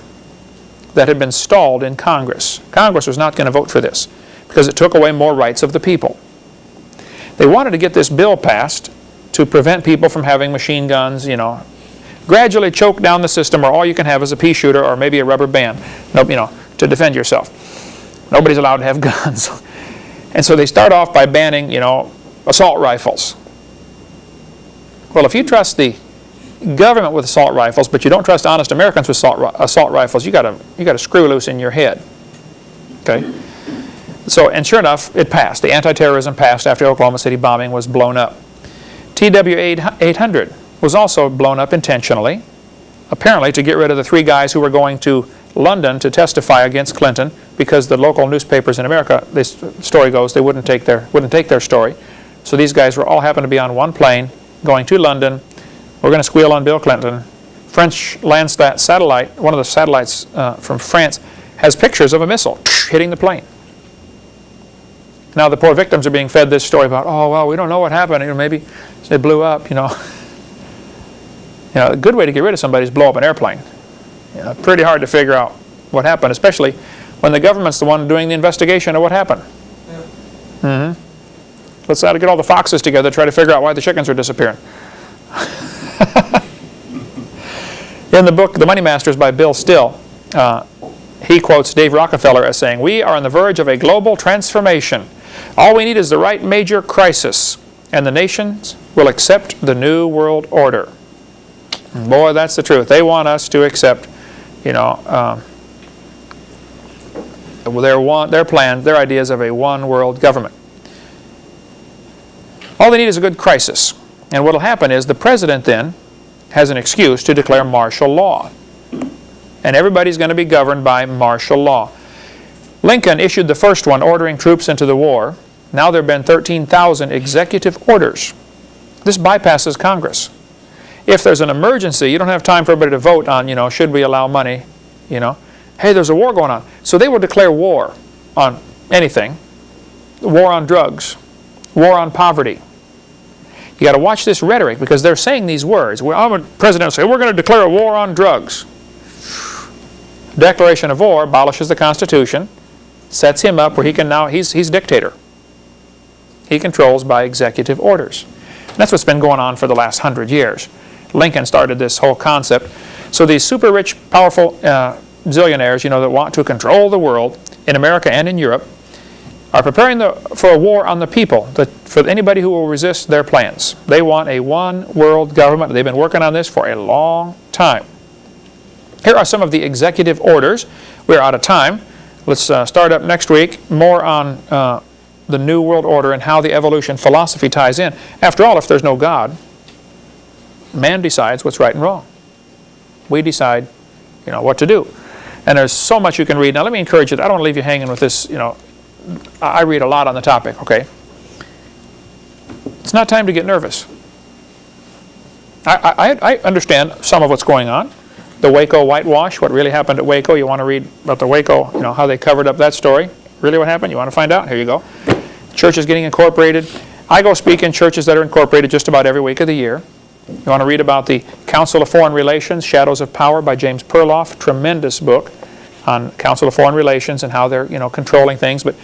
that had been stalled in Congress. Congress was not going to vote for this because it took away more rights of the people. They wanted to get this bill passed to prevent people from having machine guns, you know, gradually choke down the system or all you can have is a pea shooter or maybe a rubber band, you know, to defend yourself. Nobody's allowed to have guns. And so they start off by banning, you know, assault rifles. Well, if you trust the government with assault rifles, but you don't trust honest Americans with assault, assault rifles, you got you got to screw loose in your head. Okay. So, and sure enough, it passed. The anti-terrorism passed after Oklahoma City bombing was blown up. TW-800 was also blown up intentionally, apparently to get rid of the three guys who were going to London to testify against Clinton because the local newspapers in America, this story goes, they wouldn't take their wouldn't take their story. So these guys were all happened to be on one plane going to London. We're going to squeal on Bill Clinton. French Landsat satellite, one of the satellites uh, from France, has pictures of a missile hitting the plane. Now the poor victims are being fed this story about, oh well, we don't know what happened. You know, maybe it blew up. You know. You know, a good way to get rid of somebody is blow up an airplane. You know, pretty hard to figure out what happened, especially when the government's the one doing the investigation of what happened. Yeah. Mm-hmm. Let's try to get all the foxes together, try to figure out why the chickens are disappearing. In the book, The Money Masters by Bill Still, uh, he quotes Dave Rockefeller as saying, We are on the verge of a global transformation. All we need is the right major crisis, and the nations will accept the new world order. Boy, that's the truth. They want us to accept, you know, um, their, one, their plan, their ideas of a one world government. All they need is a good crisis. And what will happen is the president then has an excuse to declare martial law. And everybody's going to be governed by martial law. Lincoln issued the first one ordering troops into the war Now there have been 13,000 executive orders. This bypasses Congress. If there's an emergency, you don't have time for everybody to vote on, you know, should we allow money, you know. Hey, there's a war going on. So they will declare war on anything. War on drugs. War on poverty. You got to watch this rhetoric because they're saying these words. Well, I'm a president say, we're going to declare a war on drugs. Declaration of war abolishes the Constitution, sets him up where he can now, he's, he's dictator. He controls by executive orders. That's what's been going on for the last hundred years. Lincoln started this whole concept. So these super rich, powerful uh, zillionaires, you know, that want to control the world in America and in Europe, are preparing the, for a war on the people, the, for anybody who will resist their plans. They want a one world government. They've been working on this for a long time. Here are some of the executive orders. We're out of time. Let's uh, start up next week, more on uh, the New World Order and how the evolution philosophy ties in. After all, if there's no God, man decides what's right and wrong. We decide, you know, what to do. And there's so much you can read. Now let me encourage you, I don't want to leave you hanging with this, you know, I read a lot on the topic, okay? It's not time to get nervous. I, I, I understand some of what's going on. The Waco whitewash, what really happened at Waco. You want to read about the Waco, you know, how they covered up that story. Really what happened? You want to find out? Here you go. Church is getting incorporated. I go speak in churches that are incorporated just about every week of the year. You want to read about the Council of Foreign Relations, Shadows of Power by James Perloff. Tremendous book on Council of Foreign Relations and how they're, you know, controlling things, but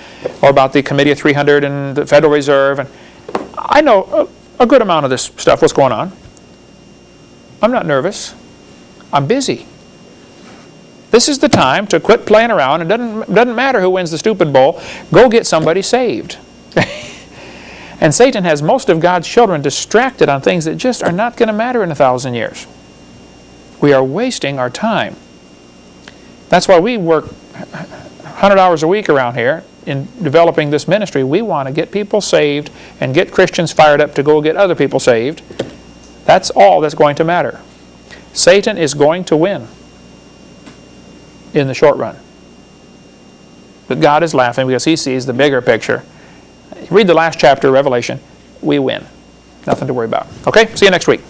or about the Committee of 300 and the Federal Reserve. And I know a, a good amount of this stuff, what's going on. I'm not nervous. I'm busy. This is the time to quit playing around. It doesn't, doesn't matter who wins the stupid bowl. Go get somebody saved. and Satan has most of God's children distracted on things that just are not going to matter in a thousand years. We are wasting our time. That's why we work 100 hours a week around here in developing this ministry. We want to get people saved and get Christians fired up to go get other people saved. That's all that's going to matter. Satan is going to win in the short run. But God is laughing because he sees the bigger picture. Read the last chapter of Revelation. We win. Nothing to worry about. Okay? See you next week.